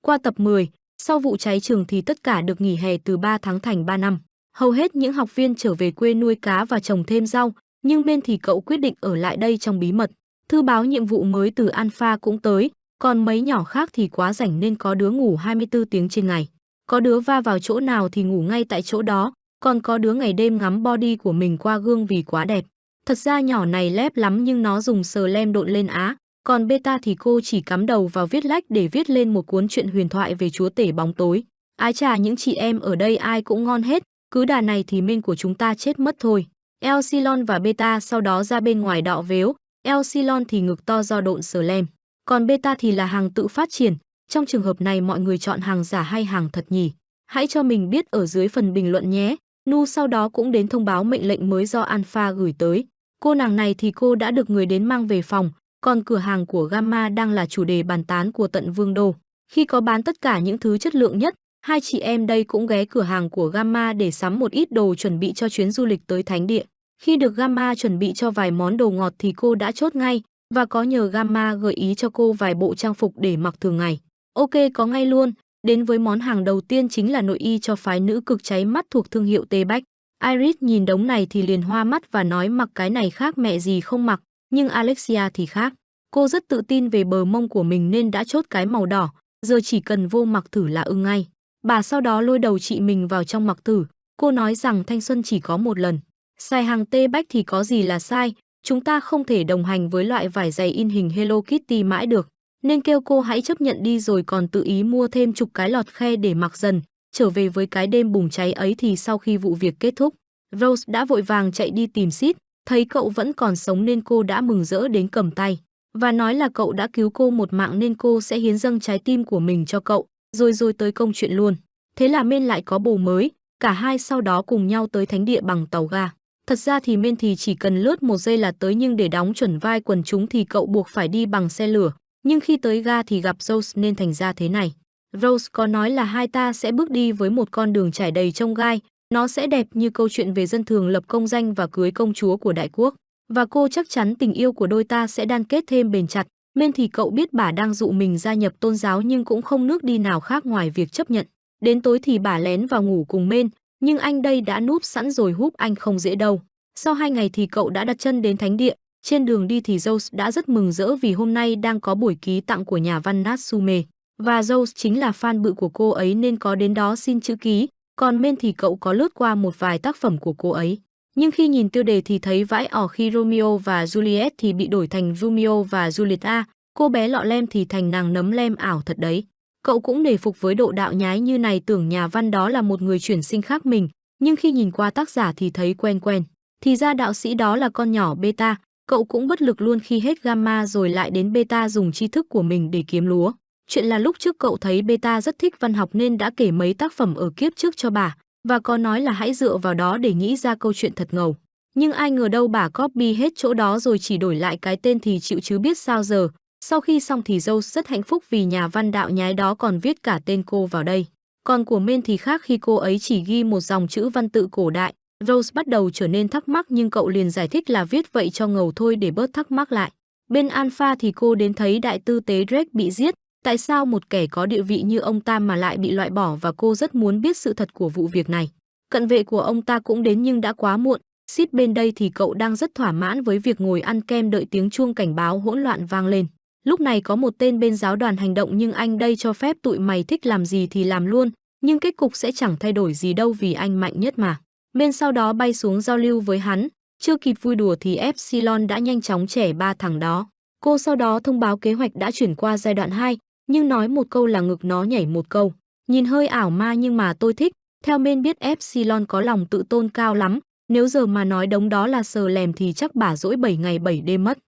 Qua tập 10, sau vụ cháy trường thì tất cả được nghỉ hè từ 3 tháng thành 3 năm. Hầu hết những học viên trở về quê nuôi cá và trồng thêm rau, nhưng bên thì cậu quyết định ở lại đây trong bí mật. Thư báo nhiệm vụ mới từ Alpha cũng tới, còn mấy nhỏ khác thì quá rảnh nên có đứa ngủ 24 tiếng trên ngày. Có đứa va vào chỗ nào thì ngủ ngay tại chỗ đó, còn có đứa ngày đêm ngắm body của mình qua gương vì quá đẹp. Thật ra nhỏ này lép lắm nhưng nó dùng sờ lem độn lên á, còn beta thì cô chỉ cắm đầu vào viết lách để viết lên một cuốn truyện huyền thoại về chúa tể bóng tối. Ái trà những chị em ở đây ai cũng ngon hết, cứ đà này thì minh của chúng ta chết mất thôi. Elsilon và Beta sau đó ra bên ngoài đọ vếu, Elsilon thì ngực to do độn sờ lem, còn Beta thì là hàng tự phát triển. Trong trường hợp này mọi người chọn hàng giả hay hàng thật nhỉ? Hãy cho mình biết ở dưới phần bình luận nhé. Nu sau đó cũng đến thông báo mệnh lệnh mới do Alpha gửi tới. Cô nàng này thì cô đã được người đến mang về phòng, còn cửa hàng của Gamma đang là chủ đề bàn tán của tận Vương Đô. Khi có bán tất cả những thứ chất lượng nhất, hai chị em đây cũng ghé cửa hàng của Gamma để sắm một ít đồ chuẩn bị cho chuyến du lịch tới Thánh Địa. Khi được Gamma chuẩn bị cho vài món đồ ngọt thì cô đã chốt ngay và có nhờ Gamma gợi ý cho cô vài bộ trang phục để mặc thường ngày. Ok có ngay luôn, đến với món hàng đầu tiên chính là nội y cho phái nữ cực cháy mắt thuộc thương hiệu Tê Bách. Iris nhìn đống này thì liền hoa mắt và nói mặc cái này khác mẹ gì không mặc, nhưng Alexia thì khác. Cô rất tự tin về bờ mông của mình nên đã chốt cái màu đỏ, giờ chỉ cần vô mặc thử là ưng ngay. Bà sau đó lôi đầu chị mình vào trong mặc thử, cô nói rằng thanh xuân chỉ có một lần. Sai hàng tê bách thì có gì là sai, chúng ta không thể đồng hành với loại vải dày in hình Hello Kitty mãi được. Nên kêu cô hãy chấp nhận đi rồi còn tự ý mua thêm chục cái lọt khe để mặc dần. Trở về với cái đêm bùng cháy ấy thì sau khi vụ việc kết thúc, Rose đã vội vàng chạy đi tìm Sid, thấy cậu vẫn còn sống nên cô đã mừng rỡ đến cầm tay. Và nói là cậu đã cứu cô một mạng nên cô sẽ hiến dâng trái tim của mình cho cậu, rồi rồi tới công chuyện luôn. Thế là men lại có bồ mới, cả hai sau đó cùng nhau tới thánh địa bằng tàu ga. Thật ra thì men thì chỉ cần lướt một giây là tới nhưng để đóng chuẩn vai quần chúng thì cậu buộc phải đi bằng xe lửa. Nhưng khi tới ga thì gặp Rose nên thành ra thế này. Rose có nói là hai ta sẽ bước đi với một con đường trải đầy trông gai, nó sẽ đẹp như câu chuyện về dân thường lập công danh và cưới công chúa của đại quốc. Và cô chắc chắn tình yêu của đôi ta sẽ đan kết thêm bền chặt. Men thì cậu biết bà đang dụ mình gia nhập tôn giáo nhưng cũng không nước đi nào khác ngoài việc chấp nhận. Đến tối thì bà lén vào ngủ cùng Men, nhưng anh đây đã núp sẵn rồi húp anh không dễ đâu. Sau hai ngày thì cậu đã đặt chân đến thánh địa, trên đường đi thì Zeus đã rất mừng rỡ vì hôm nay đang có buổi ký tặng của nhà văn Natsume. Và Rose chính là fan bự của cô ấy nên có đến đó xin chữ ký, còn Men thì cậu có lướt qua một vài tác phẩm của cô ấy. Nhưng khi nhìn tiêu đề thì thấy vãi ỏ khi Romeo và Juliet thì bị đổi thành Romeo và Julieta, à, cô bé lọ lem thì thành nàng nấm lem ảo thật đấy. Cậu cũng nể phục với độ đạo nhái như này tưởng nhà văn đó là một người chuyển sinh khác mình, nhưng khi nhìn qua tác giả thì thấy quen quen. Thì ra đạo sĩ đó là con nhỏ beta, cậu cũng bất lực luôn khi hết gamma rồi lại đến beta dùng tri thức của mình để kiếm lúa. Chuyện là lúc trước cậu thấy beta rất thích văn học nên đã kể mấy tác phẩm ở kiếp trước cho bà, và có nói là hãy dựa vào đó để nghĩ ra câu chuyện thật ngầu. Nhưng ai ngờ đâu bà copy hết chỗ đó rồi chỉ đổi lại cái tên thì chịu chứ biết sao giờ. Sau khi xong thì Rose rất hạnh phúc vì nhà văn đạo nhái đó còn viết cả tên cô vào đây. Còn của Men thì khác khi cô ấy chỉ ghi một dòng chữ văn tự cổ đại. Rose bắt đầu trở nên thắc mắc nhưng cậu liền giải thích là viết vậy cho ngầu thôi để bớt thắc mắc lại. Bên Alpha thì cô đến thấy đại tư tế Drake bị giết, Tại sao một kẻ có địa vị như ông ta mà lại bị loại bỏ và cô rất muốn biết sự thật của vụ việc này. Cận vệ của ông ta cũng đến nhưng đã quá muộn, Xít bên đây thì cậu đang rất thỏa mãn với việc ngồi ăn kem đợi tiếng chuông cảnh báo hỗn loạn vang lên. Lúc này có một tên bên giáo đoàn hành động nhưng anh đây cho phép tụi mày thích làm gì thì làm luôn, nhưng kết cục sẽ chẳng thay đổi gì đâu vì anh mạnh nhất mà. Bên sau đó bay xuống giao lưu với hắn, chưa kịp vui đùa thì Epsilon đã nhanh chóng trẻ ba thằng đó. Cô sau đó thông báo kế hoạch đã chuyển qua giai đoạn 2, nhưng nói một câu là ngực nó nhảy một câu. Nhìn hơi ảo ma nhưng mà tôi thích, theo men biết Epsilon có lòng tự tôn cao lắm, nếu giờ mà nói đống đó là sờ lèm thì chắc bà dỗi 7 ngày 7 đêm mất.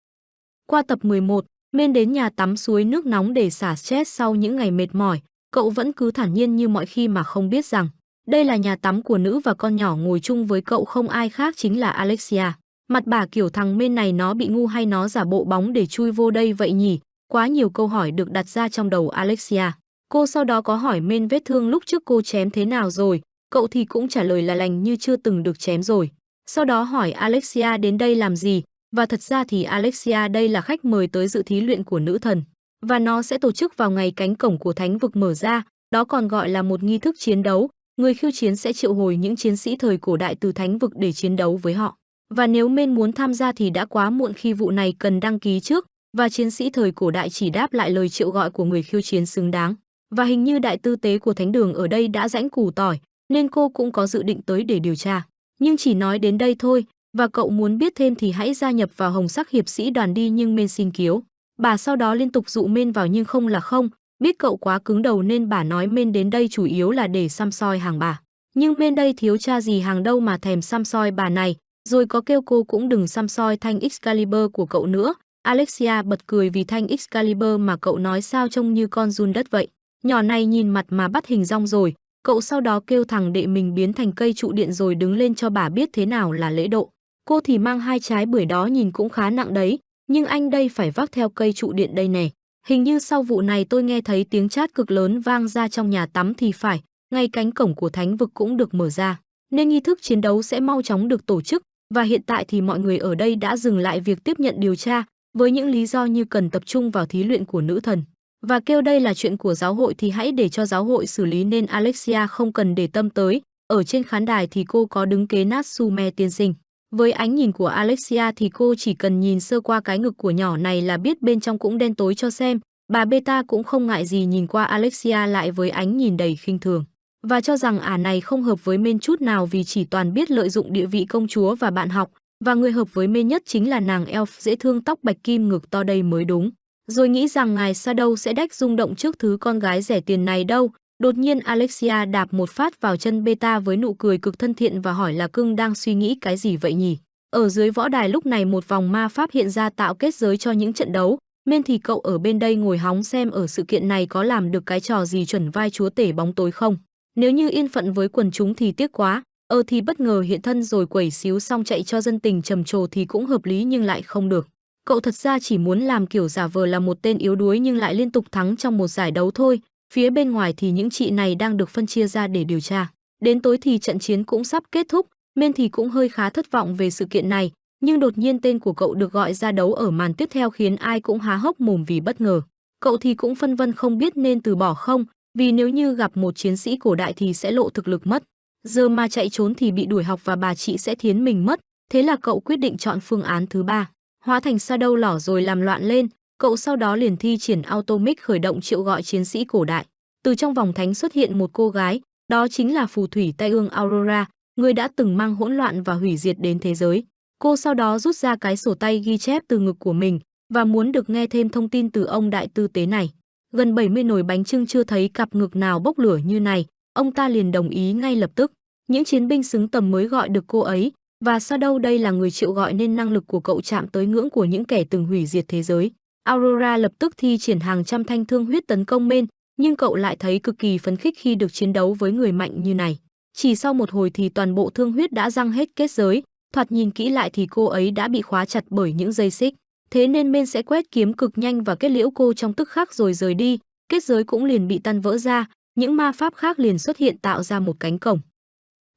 Qua tập 11, men đến nhà tắm suối nước nóng để xả stress sau những ngày mệt mỏi, cậu vẫn cứ thản nhiên như mọi khi mà không biết rằng đây là nhà tắm của nữ và con nhỏ ngồi chung với cậu không ai khác chính là Alexia. Mặt bà kiểu thằng men này nó bị ngu hay nó giả bộ bóng để chui vô đây vậy nhỉ? Quá nhiều câu hỏi được đặt ra trong đầu Alexia. Cô sau đó có hỏi men vết thương lúc trước cô chém thế nào rồi, cậu thì cũng trả lời là lành như chưa từng được chém rồi. Sau đó hỏi Alexia đến đây làm gì, và thật ra thì Alexia đây là khách mời tới dự thí luyện của nữ thần. Và nó sẽ tổ chức vào ngày cánh cổng của thánh vực mở ra, đó còn gọi là một nghi thức chiến đấu, người khiêu chiến sẽ triệu hồi những chiến sĩ thời cổ đại từ thánh vực để chiến đấu với họ. Và nếu men muốn tham gia thì đã quá muộn khi vụ này cần đăng ký trước, và chiến sĩ thời cổ đại chỉ đáp lại lời triệu gọi của người khiêu chiến xứng đáng. Và hình như đại tư tế của thánh đường ở đây đã rãnh củ tỏi, nên cô cũng có dự định tới để điều tra. Nhưng chỉ nói đến đây thôi, và cậu muốn biết thêm thì hãy gia nhập vào hồng sắc hiệp sĩ đoàn đi nhưng men xin kiếu. Bà sau đó liên tục dụ men vào nhưng không là không, biết cậu quá cứng đầu nên bà nói men đến đây chủ yếu là để xăm soi hàng bà. Nhưng men đây thiếu cha gì hàng đâu mà thèm xăm soi bà này, rồi có kêu cô cũng đừng xăm soi thanh Excalibur của cậu nữa. Alexia bật cười vì thanh Excalibur mà cậu nói sao trông như con run đất vậy. Nhỏ này nhìn mặt mà bắt hình rong rồi, cậu sau đó kêu thằng đệ mình biến thành cây trụ điện rồi đứng lên cho bà biết thế nào là lễ độ. Cô thì mang hai trái bưởi đó nhìn cũng khá nặng đấy, nhưng anh đây phải vác theo cây trụ điện đây nè. Hình như sau vụ này tôi nghe thấy tiếng chát cực lớn vang ra trong nhà tắm thì phải, ngay cánh cổng của thánh vực cũng được mở ra, nên nghi thức chiến đấu sẽ mau chóng được tổ chức và hiện tại thì mọi người ở đây đã dừng lại việc tiếp nhận điều tra với những lý do như cần tập trung vào thí luyện của nữ thần và kêu đây là chuyện của giáo hội thì hãy để cho giáo hội xử lý nên Alexia không cần để tâm tới. Ở trên khán đài thì cô có đứng kế Natsume tiên sinh. Với ánh nhìn của Alexia thì cô chỉ cần nhìn sơ qua cái ngực của nhỏ này là biết bên trong cũng đen tối cho xem. Bà Beta cũng không ngại gì nhìn qua Alexia lại với ánh nhìn đầy khinh thường. Và cho rằng ả này không hợp với men chút nào vì chỉ toàn biết lợi dụng địa vị công chúa và bạn học. Và người hợp với men nhất chính là nàng elf dễ thương tóc bạch kim ngực to đây mới đúng. Rồi nghĩ rằng ngài Shadow sẽ đách rung động trước thứ con gái rẻ tiền này đâu. Đột nhiên Alexia đạp một phát vào chân Beta với nụ cười cực thân thiện và hỏi là cưng đang suy nghĩ cái gì vậy nhỉ? Ở dưới võ đài lúc này một vòng ma pháp hiện ra tạo kết giới cho những trận đấu. Men thì cậu ở bên đây ngồi hóng xem ở sự kiện này có làm được cái trò gì chuẩn vai chúa tể bóng tối không. Nếu như yên phận với quần chúng thì tiếc quá, ờ thì bất ngờ hiện thân rồi quẩy xíu xong chạy cho dân tình trầm trồ thì cũng hợp lý nhưng lại không được. Cậu thật ra chỉ muốn làm kiểu giả vờ là một tên yếu đuối nhưng lại liên tục thắng trong một giải đấu thôi. Phía bên ngoài thì những chị này đang được phân chia ra để điều tra. Đến tối thì trận chiến cũng sắp kết thúc, men thì cũng hơi khá thất vọng về sự kiện này, nhưng đột nhiên tên của cậu được gọi ra đấu ở màn tiếp theo khiến ai cũng há hốc mồm vì bất ngờ. Cậu thì cũng phân vân không biết nên từ bỏ không, vì nếu như gặp một chiến sĩ cổ đại thì sẽ lộ thực lực mất. Giờ mà chạy trốn thì bị đuổi học và bà chị sẽ thiến mình mất, thế là cậu quyết định chọn phương án thứ ba hóa thành sa đâu lỏ rồi làm loạn lên, cậu sau đó liền thi triển automic khởi động triệu gọi chiến sĩ cổ đại. Từ trong vòng thánh xuất hiện một cô gái, đó chính là phù thủy tay ương Aurora, người đã từng mang hỗn loạn và hủy diệt đến thế giới. Cô sau đó rút ra cái sổ tay ghi chép từ ngực của mình và muốn được nghe thêm thông tin từ ông đại tư tế này. Gần 70 nồi bánh trưng chưa thấy cặp ngực nào bốc lửa như này, ông ta liền đồng ý ngay lập tức. Những chiến binh xứng tầm mới gọi được cô ấy, và sao đâu đây là người chịu gọi nên năng lực của cậu chạm tới ngưỡng của những kẻ từng hủy diệt thế giới. Aurora lập tức thi triển hàng trăm thanh thương huyết tấn công men, nhưng cậu lại thấy cực kỳ phấn khích khi được chiến đấu với người mạnh như này. Chỉ sau một hồi thì toàn bộ thương huyết đã răng hết kết giới, thoạt nhìn kỹ lại thì cô ấy đã bị khóa chặt bởi những dây xích. Thế nên men sẽ quét kiếm cực nhanh và kết liễu cô trong tức khắc rồi rời đi, kết giới cũng liền bị tan vỡ ra, những ma pháp khác liền xuất hiện tạo ra một cánh cổng.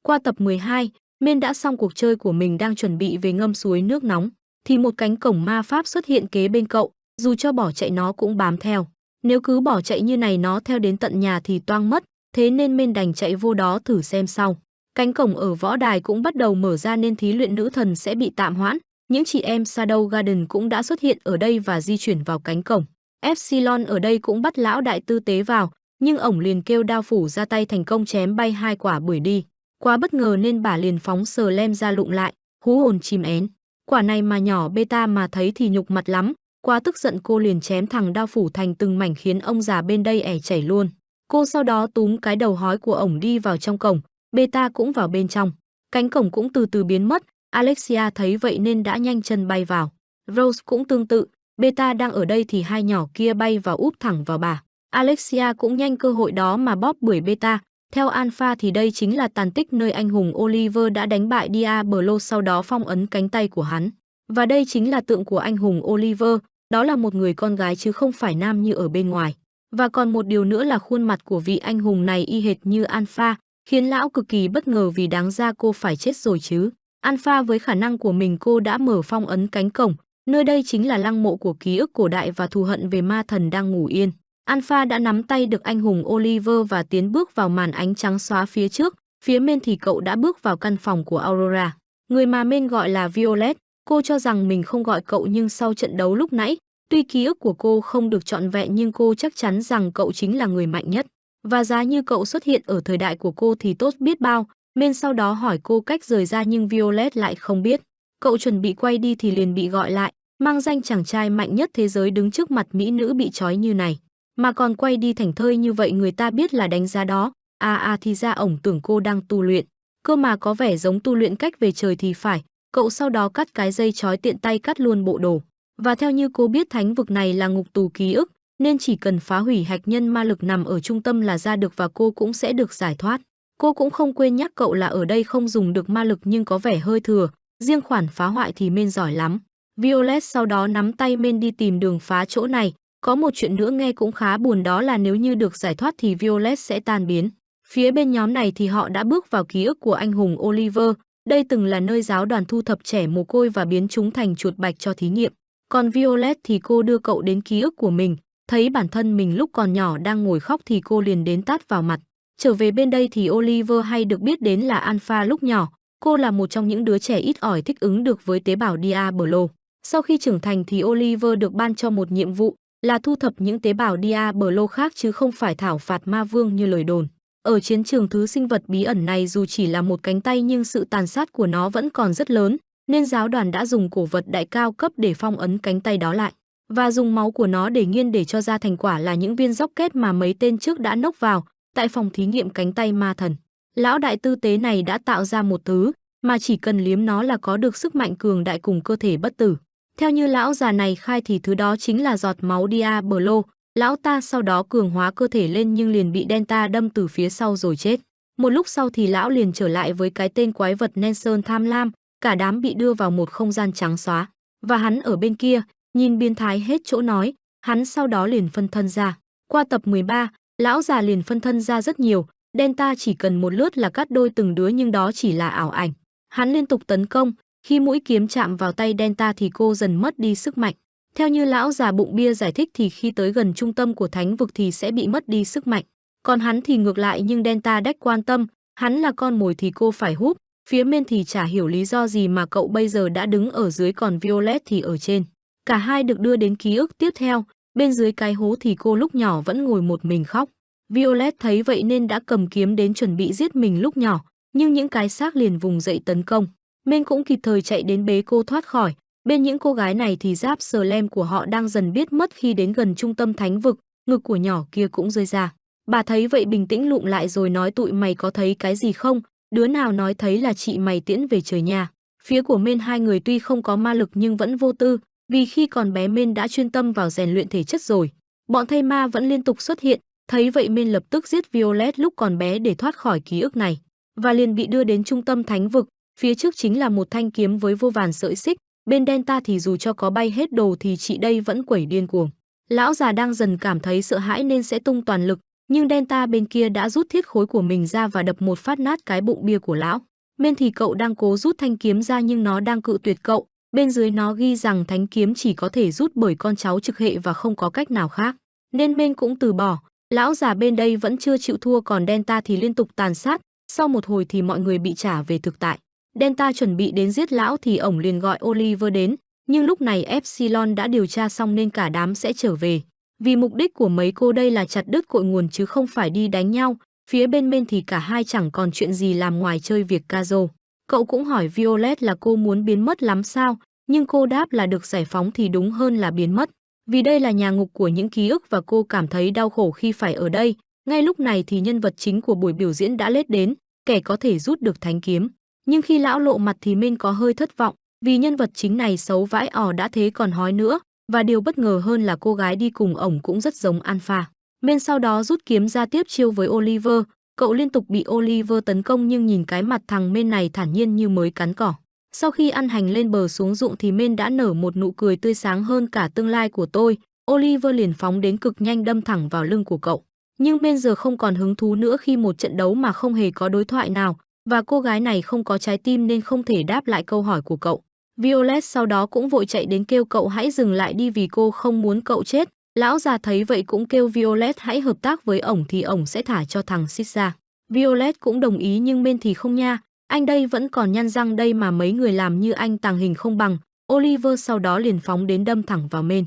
Qua tập 12, Men đã xong cuộc chơi của mình đang chuẩn bị về ngâm suối nước nóng, thì một cánh cổng ma pháp xuất hiện kế bên cậu, dù cho bỏ chạy nó cũng bám theo. Nếu cứ bỏ chạy như này nó theo đến tận nhà thì toang mất, thế nên Men đành chạy vô đó thử xem sau. Cánh cổng ở võ đài cũng bắt đầu mở ra nên thí luyện nữ thần sẽ bị tạm hoãn. Những chị em Shadow Garden cũng đã xuất hiện ở đây và di chuyển vào cánh cổng. Epsilon ở đây cũng bắt lão đại tư tế vào, nhưng ổng liền kêu đao phủ ra tay thành công chém bay hai quả bưởi đi. Quá bất ngờ nên bà liền phóng sờ lem ra lụng lại, hú hồn chìm én. Quả này mà nhỏ beta mà thấy thì nhục mặt lắm, quá tức giận cô liền chém thằng đao phủ thành từng mảnh khiến ông già bên đây ẻ chảy luôn. Cô sau đó túm cái đầu hói của ổng đi vào trong cổng, beta cũng vào bên trong. Cánh cổng cũng từ từ biến mất, Alexia thấy vậy nên đã nhanh chân bay vào. Rose cũng tương tự, beta đang ở đây thì hai nhỏ kia bay vào úp thẳng vào bà. Alexia cũng nhanh cơ hội đó mà bóp bưởi beta. Theo Alpha thì đây chính là tàn tích nơi anh hùng Oliver đã đánh bại Diablo sau đó phong ấn cánh tay của hắn. Và đây chính là tượng của anh hùng Oliver, đó là một người con gái chứ không phải nam như ở bên ngoài. Và còn một điều nữa là khuôn mặt của vị anh hùng này y hệt như Alpha, khiến lão cực kỳ bất ngờ vì đáng ra cô phải chết rồi chứ. Alpha với khả năng của mình cô đã mở phong ấn cánh cổng, nơi đây chính là lăng mộ của ký ức cổ đại và thù hận về ma thần đang ngủ yên. Alpha đã nắm tay được anh hùng Oliver và tiến bước vào màn ánh trắng xóa phía trước, phía bên thì cậu đã bước vào căn phòng của Aurora. Người mà men gọi là Violet, cô cho rằng mình không gọi cậu nhưng sau trận đấu lúc nãy, tuy ký ức của cô không được trọn vẹn nhưng cô chắc chắn rằng cậu chính là người mạnh nhất. Và giá như cậu xuất hiện ở thời đại của cô thì tốt biết bao, men sau đó hỏi cô cách rời ra nhưng Violet lại không biết. Cậu chuẩn bị quay đi thì liền bị gọi lại, mang danh chàng trai mạnh nhất thế giới đứng trước mặt mỹ nữ bị trói như này mà còn quay đi thành thơi như vậy người ta biết là đánh giá đó. À à thì ra ổng tưởng cô đang tu luyện, cơ mà có vẻ giống tu luyện cách về trời thì phải. Cậu sau đó cắt cái dây chói tiện tay cắt luôn bộ đồ. Và theo như cô biết thánh vực này là ngục tù ký ức, nên chỉ cần phá hủy hạch nhân ma lực nằm ở trung tâm là ra được và cô cũng sẽ được giải thoát. Cô cũng không quên nhắc cậu là ở đây không dùng được ma lực nhưng có vẻ hơi thừa, riêng khoản phá hoại thì men giỏi lắm. Violet sau đó nắm tay men đi tìm đường phá chỗ này, có một chuyện nữa nghe cũng khá buồn đó là nếu như được giải thoát thì Violet sẽ tan biến. Phía bên nhóm này thì họ đã bước vào ký ức của anh hùng Oliver, đây từng là nơi giáo đoàn thu thập trẻ mồ côi và biến chúng thành chuột bạch cho thí nghiệm. Còn Violet thì cô đưa cậu đến ký ức của mình, thấy bản thân mình lúc còn nhỏ đang ngồi khóc thì cô liền đến tát vào mặt. Trở về bên đây thì Oliver hay được biết đến là Alpha lúc nhỏ, cô là một trong những đứa trẻ ít ỏi thích ứng được với tế bào Diablo. Sau khi trưởng thành thì Oliver được ban cho một nhiệm vụ, là thu thập những tế bào Diablo khác chứ không phải thảo phạt ma vương như lời đồn. Ở chiến trường thứ sinh vật bí ẩn này dù chỉ là một cánh tay nhưng sự tàn sát của nó vẫn còn rất lớn, nên giáo đoàn đã dùng cổ vật đại cao cấp để phong ấn cánh tay đó lại và dùng máu của nó để nghiên để cho ra thành quả là những viên dốc kết mà mấy tên trước đã nốc vào tại phòng thí nghiệm cánh tay ma thần. Lão đại tư tế này đã tạo ra một thứ mà chỉ cần liếm nó là có được sức mạnh cường đại cùng cơ thể bất tử. Theo như lão già này khai thì thứ đó chính là giọt máu Diablo, lão ta sau đó cường hóa cơ thể lên nhưng liền bị Delta đâm từ phía sau rồi chết. Một lúc sau thì lão liền trở lại với cái tên quái vật Nelson tham lam, cả đám bị đưa vào một không gian trắng xóa. Và hắn ở bên kia, nhìn biến thái hết chỗ nói, hắn sau đó liền phân thân ra. Qua tập 13, lão già liền phân thân ra rất nhiều, Delta chỉ cần một lướt là cắt đôi từng đứa nhưng đó chỉ là ảo ảnh. Hắn liên tục tấn công, khi mũi kiếm chạm vào tay Delta thì cô dần mất đi sức mạnh. Theo như lão già bụng bia giải thích thì khi tới gần trung tâm của thánh vực thì sẽ bị mất đi sức mạnh. Còn hắn thì ngược lại nhưng Delta đách quan tâm, hắn là con mồi thì cô phải húp, phía bên thì chả hiểu lý do gì mà cậu bây giờ đã đứng ở dưới còn Violet thì ở trên. Cả hai được đưa đến ký ức tiếp theo, bên dưới cái hố thì cô lúc nhỏ vẫn ngồi một mình khóc. Violet thấy vậy nên đã cầm kiếm đến chuẩn bị giết mình lúc nhỏ, nhưng những cái xác liền vùng dậy tấn công. Minh cũng kịp thời chạy đến bế cô thoát khỏi. Bên những cô gái này thì giáp sờ lem của họ đang dần biết mất khi đến gần trung tâm thánh vực, ngực của nhỏ kia cũng rơi ra. Bà thấy vậy bình tĩnh lụng lại rồi nói tụi mày có thấy cái gì không? Đứa nào nói thấy là chị mày tiễn về trời nhà. Phía của Mên hai người tuy không có ma lực nhưng vẫn vô tư, vì khi còn bé Mên đã chuyên tâm vào rèn luyện thể chất rồi. Bọn thây ma vẫn liên tục xuất hiện, thấy vậy Mên lập tức giết Violet lúc còn bé để thoát khỏi ký ức này, và liền bị đưa đến trung tâm thánh vực, Phía trước chính là một thanh kiếm với vô vàn sợi xích, bên Delta thì dù cho có bay hết đồ thì chị đây vẫn quẩy điên cuồng. Lão già đang dần cảm thấy sợ hãi nên sẽ tung toàn lực, nhưng Delta bên kia đã rút thiết khối của mình ra và đập một phát nát cái bụng bia của lão. Bên thì cậu đang cố rút thanh kiếm ra nhưng nó đang cự tuyệt cậu, bên dưới nó ghi rằng thánh kiếm chỉ có thể rút bởi con cháu trực hệ và không có cách nào khác. Nên bên cũng từ bỏ, lão già bên đây vẫn chưa chịu thua còn Delta thì liên tục tàn sát, Sau một hồi thì mọi người bị trả về thực tại. Delta chuẩn bị đến giết lão thì ổng liền gọi Oliver đến, nhưng lúc này Epsilon đã điều tra xong nên cả đám sẽ trở về. Vì mục đích của mấy cô đây là chặt đứt cội nguồn chứ không phải đi đánh nhau, phía bên bên thì cả hai chẳng còn chuyện gì làm ngoài chơi việc Kazo. Cậu cũng hỏi Violet là cô muốn biến mất lắm sao, nhưng cô đáp là được giải phóng thì đúng hơn là biến mất. Vì đây là nhà ngục của những ký ức và cô cảm thấy đau khổ khi phải ở đây. Ngay lúc này thì nhân vật chính của buổi biểu diễn đã lết đến, kẻ có thể rút được thánh kiếm. Nhưng khi lão lộ mặt thì Minh có hơi thất vọng, vì nhân vật chính này xấu vãi ỏ đã thế còn hói nữa, và điều bất ngờ hơn là cô gái đi cùng ổng cũng rất giống Alpha. Men sau đó rút kiếm ra tiếp chiêu với Oliver, cậu liên tục bị Oliver tấn công nhưng nhìn cái mặt thằng Men này thản nhiên như mới cắn cỏ. Sau khi ăn hành lên bờ xuống ruộng thì Men đã nở một nụ cười tươi sáng hơn cả tương lai của tôi. Oliver liền phóng đến cực nhanh đâm thẳng vào lưng của cậu. Nhưng Men giờ không còn hứng thú nữa khi một trận đấu mà không hề có đối thoại nào, và cô gái này không có trái tim nên không thể đáp lại câu hỏi của cậu. Violet sau đó cũng vội chạy đến kêu cậu hãy dừng lại đi vì cô không muốn cậu chết. Lão già thấy vậy cũng kêu Violet hãy hợp tác với ổng thì ổng sẽ thả cho thằng Sid ra. Violet cũng đồng ý nhưng bên thì không nha, anh đây vẫn còn nhăn răng đây mà mấy người làm như anh tàng hình không bằng. Oliver sau đó liền phóng đến đâm thẳng vào Men.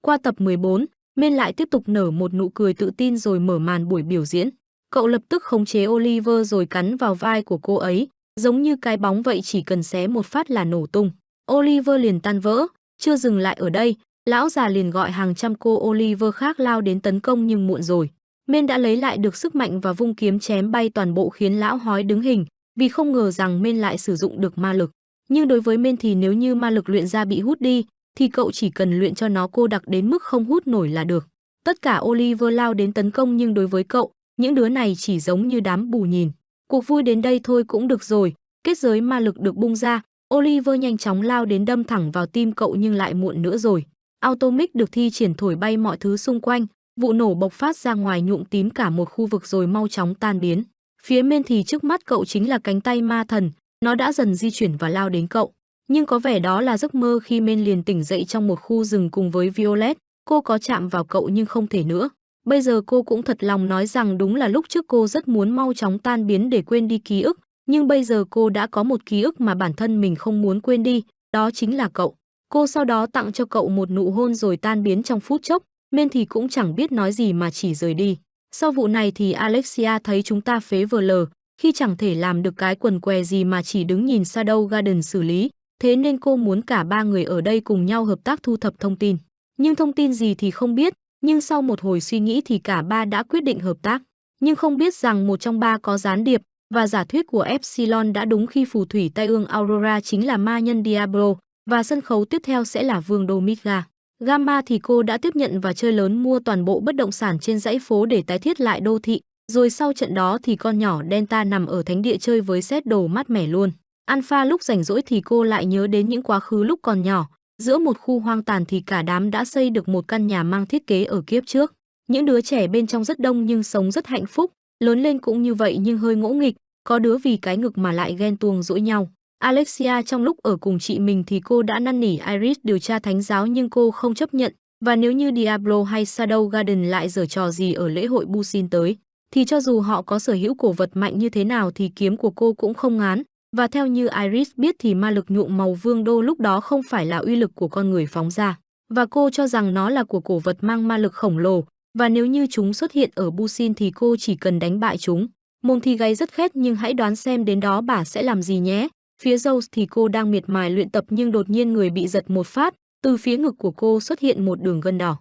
Qua tập 14, Men lại tiếp tục nở một nụ cười tự tin rồi mở màn buổi biểu diễn. Cậu lập tức khống chế Oliver rồi cắn vào vai của cô ấy, giống như cái bóng vậy chỉ cần xé một phát là nổ tung. Oliver liền tan vỡ, chưa dừng lại ở đây, lão già liền gọi hàng trăm cô Oliver khác lao đến tấn công nhưng muộn rồi. Men đã lấy lại được sức mạnh và vung kiếm chém bay toàn bộ khiến lão hói đứng hình, vì không ngờ rằng Men lại sử dụng được ma lực. Nhưng đối với Men thì nếu như ma lực luyện ra bị hút đi, thì cậu chỉ cần luyện cho nó cô đặc đến mức không hút nổi là được. Tất cả Oliver lao đến tấn công nhưng đối với cậu, những đứa này chỉ giống như đám bù nhìn. Cuộc vui đến đây thôi cũng được rồi, kết giới ma lực được bung ra, Oliver nhanh chóng lao đến đâm thẳng vào tim cậu nhưng lại muộn nữa rồi. Automic được thi triển thổi bay mọi thứ xung quanh, vụ nổ bộc phát ra ngoài nhuộm tím cả một khu vực rồi mau chóng tan biến. Phía bên thì trước mắt cậu chính là cánh tay ma thần, nó đã dần di chuyển và lao đến cậu. Nhưng có vẻ đó là giấc mơ khi Men liền tỉnh dậy trong một khu rừng cùng với Violet, cô có chạm vào cậu nhưng không thể nữa. Bây giờ cô cũng thật lòng nói rằng đúng là lúc trước cô rất muốn mau chóng tan biến để quên đi ký ức, nhưng bây giờ cô đã có một ký ức mà bản thân mình không muốn quên đi, đó chính là cậu. Cô sau đó tặng cho cậu một nụ hôn rồi tan biến trong phút chốc, nên thì cũng chẳng biết nói gì mà chỉ rời đi. Sau vụ này thì Alexia thấy chúng ta phế vờ lờ, khi chẳng thể làm được cái quần què gì mà chỉ đứng nhìn Shadow Garden xử lý, thế nên cô muốn cả ba người ở đây cùng nhau hợp tác thu thập thông tin. Nhưng thông tin gì thì không biết, nhưng sau một hồi suy nghĩ thì cả ba đã quyết định hợp tác. Nhưng không biết rằng một trong ba có gián điệp, và giả thuyết của Epsilon đã đúng khi phù thủy Tây ương Aurora chính là ma nhân Diablo, và sân khấu tiếp theo sẽ là Vương đô Midgar. Gamma thì cô đã tiếp nhận và chơi lớn mua toàn bộ bất động sản trên dãy phố để tái thiết lại đô thị, rồi sau trận đó thì con nhỏ Delta nằm ở thánh địa chơi với set đồ mát mẻ luôn. Alpha lúc rảnh rỗi thì cô lại nhớ đến những quá khứ lúc còn nhỏ, giữa một khu hoang tàn thì cả đám đã xây được một căn nhà mang thiết kế ở kiếp trước. Những đứa trẻ bên trong rất đông nhưng sống rất hạnh phúc, lớn lên cũng như vậy nhưng hơi ngỗ nghịch, có đứa vì cái ngực mà lại ghen tuông dỗi nhau. Alexia trong lúc ở cùng chị mình thì cô đã năn nỉ Iris điều tra thánh giáo nhưng cô không chấp nhận, và nếu như Diablo hay Shadow Garden lại giở trò gì ở lễ hội Busin tới, thì cho dù họ có sở hữu cổ vật mạnh như thế nào thì kiếm của cô cũng không ngán, và theo như Iris biết thì ma lực nhuộm màu vương đô lúc đó không phải là uy lực của con người phóng ra, và cô cho rằng nó là của cổ vật mang ma lực khổng lồ, và nếu như chúng xuất hiện ở Busin thì cô chỉ cần đánh bại chúng. Mông thì gáy rất khét nhưng hãy đoán xem đến đó bà sẽ làm gì nhé. Phía Zeus thì cô đang miệt mài luyện tập nhưng đột nhiên người bị giật một phát, từ phía ngực của cô xuất hiện một đường gân đỏ.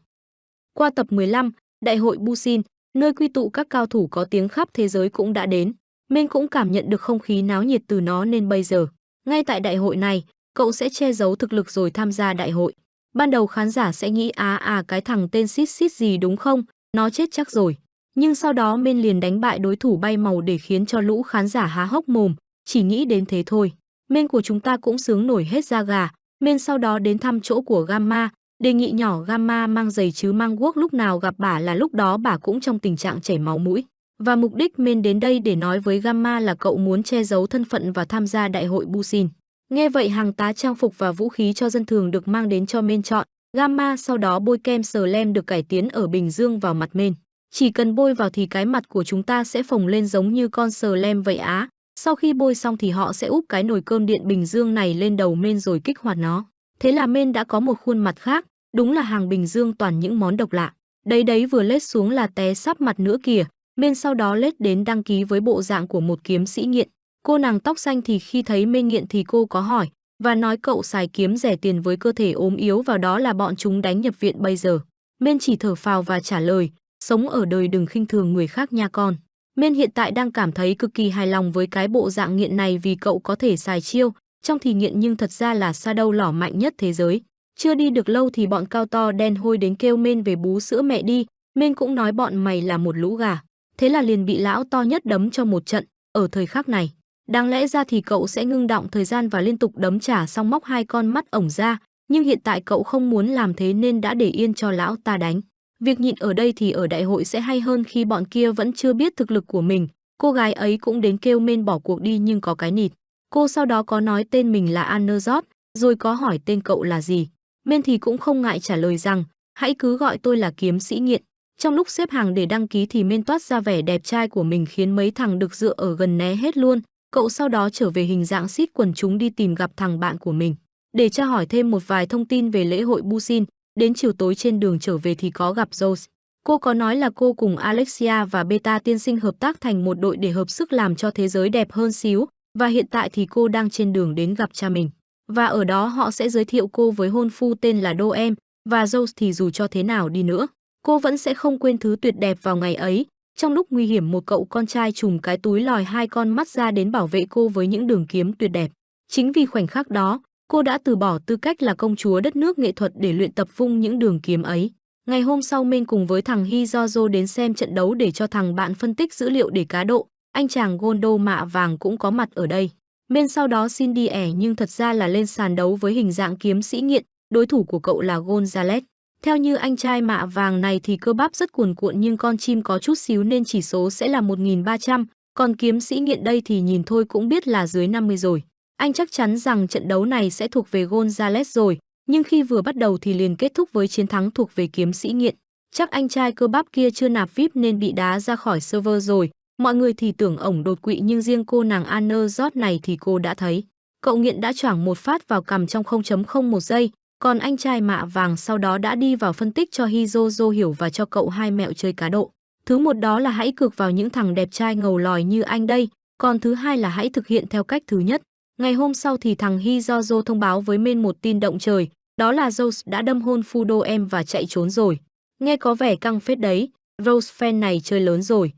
Qua tập 15, Đại hội Busin, nơi quy tụ các cao thủ có tiếng khắp thế giới cũng đã đến. Minh cũng cảm nhận được không khí náo nhiệt từ nó nên bây giờ, ngay tại đại hội này, cậu sẽ che giấu thực lực rồi tham gia đại hội. Ban đầu khán giả sẽ nghĩ à à cái thằng tên xít xít gì đúng không, nó chết chắc rồi. Nhưng sau đó Minh liền đánh bại đối thủ bay màu để khiến cho lũ khán giả há hốc mồm, chỉ nghĩ đến thế thôi. Minh của chúng ta cũng sướng nổi hết da gà. Minh sau đó đến thăm chỗ của Gamma, đề nghị nhỏ Gamma mang giày chứ mang guốc lúc nào gặp bà là lúc đó bà cũng trong tình trạng chảy máu mũi. Và mục đích Men đến đây để nói với Gamma là cậu muốn che giấu thân phận và tham gia đại hội Busin. Nghe vậy hàng tá trang phục và vũ khí cho dân thường được mang đến cho Men chọn. Gamma sau đó bôi kem sờ lem được cải tiến ở Bình Dương vào mặt Men. Chỉ cần bôi vào thì cái mặt của chúng ta sẽ phồng lên giống như con sờ lem vậy á. Sau khi bôi xong thì họ sẽ úp cái nồi cơm điện bình dương này lên đầu men rồi kích hoạt nó. Thế là men đã có một khuôn mặt khác, đúng là hàng bình dương toàn những món độc lạ. Đấy đấy vừa lết xuống là té sắp mặt nữa kìa, men sau đó lết đến đăng ký với bộ dạng của một kiếm sĩ nghiện. Cô nàng tóc xanh thì khi thấy men nghiện thì cô có hỏi, và nói cậu xài kiếm rẻ tiền với cơ thể ốm yếu vào đó là bọn chúng đánh nhập viện bây giờ. Men chỉ thở phào và trả lời, sống ở đời đừng khinh thường người khác nha con. Men hiện tại đang cảm thấy cực kỳ hài lòng với cái bộ dạng nghiện này vì cậu có thể xài chiêu, trong thì nghiện nhưng thật ra là Shadow lỏ mạnh nhất thế giới. Chưa đi được lâu thì bọn cao to đen hôi đến kêu Men về bú sữa mẹ đi, Men cũng nói bọn mày là một lũ gà. Thế là liền bị lão to nhất đấm cho một trận, ở thời khắc này. Đáng lẽ ra thì cậu sẽ ngưng động thời gian và liên tục đấm trả xong móc hai con mắt ổng ra, nhưng hiện tại cậu không muốn làm thế nên đã để yên cho lão ta đánh. Việc nhịn ở đây thì ở đại hội sẽ hay hơn khi bọn kia vẫn chưa biết thực lực của mình. Cô gái ấy cũng đến kêu men bỏ cuộc đi nhưng có cái nịt. Cô sau đó có nói tên mình là Anerzot, rồi có hỏi tên cậu là gì. Men thì cũng không ngại trả lời rằng, hãy cứ gọi tôi là kiếm sĩ nghiện. Trong lúc xếp hàng để đăng ký thì Men toát ra vẻ đẹp trai của mình khiến mấy thằng được dựa ở gần né hết luôn. Cậu sau đó trở về hình dạng xít quần chúng đi tìm gặp thằng bạn của mình. Để tra hỏi thêm một vài thông tin về lễ hội Busin, đến chiều tối trên đường trở về thì có gặp Rose. Cô có nói là cô cùng Alexia và Beta tiên sinh hợp tác thành một đội để hợp sức làm cho thế giới đẹp hơn xíu, và hiện tại thì cô đang trên đường đến gặp cha mình. Và ở đó họ sẽ giới thiệu cô với hôn phu tên là doem và Rose thì dù cho thế nào đi nữa, cô vẫn sẽ không quên thứ tuyệt đẹp vào ngày ấy. Trong lúc nguy hiểm một cậu con trai trùm cái túi lòi hai con mắt ra đến bảo vệ cô với những đường kiếm tuyệt đẹp. Chính vì khoảnh khắc đó, cô đã từ bỏ tư cách là công chúa đất nước nghệ thuật để luyện tập vung những đường kiếm ấy. Ngày hôm sau Men cùng với thằng Hizozo đến xem trận đấu để cho thằng bạn phân tích dữ liệu để cá độ, anh chàng Gondo mạ vàng cũng có mặt ở đây. Men sau đó xin đi ẻ nhưng thật ra là lên sàn đấu với hình dạng kiếm sĩ nghiện, đối thủ của cậu là Gonzales. Theo như anh trai mạ vàng này thì cơ bắp rất cuồn cuộn nhưng con chim có chút xíu nên chỉ số sẽ là 1300, còn kiếm sĩ nghiện đây thì nhìn thôi cũng biết là dưới 50 rồi. Anh chắc chắn rằng trận đấu này sẽ thuộc về Gonzales rồi, nhưng khi vừa bắt đầu thì liền kết thúc với chiến thắng thuộc về kiếm sĩ nghiện. Chắc anh trai cơ bắp kia chưa nạp VIP nên bị đá ra khỏi server rồi. Mọi người thì tưởng ổng đột quỵ nhưng riêng cô nàng Anner Jot này thì cô đã thấy. Cậu nghiện đã choảng một phát vào cằm trong 0.01 giây, còn anh trai mạ vàng sau đó đã đi vào phân tích cho Hizozo hiểu và cho cậu hai mẹo chơi cá độ. Thứ một đó là hãy cược vào những thằng đẹp trai ngầu lòi như anh đây, còn thứ hai là hãy thực hiện theo cách thứ nhất. Ngày hôm sau thì thằng Hizozo thông báo với Men một tin động trời, đó là Rose đã đâm hôn Fudo em và chạy trốn rồi. Nghe có vẻ căng phết đấy, Rose fan này chơi lớn rồi.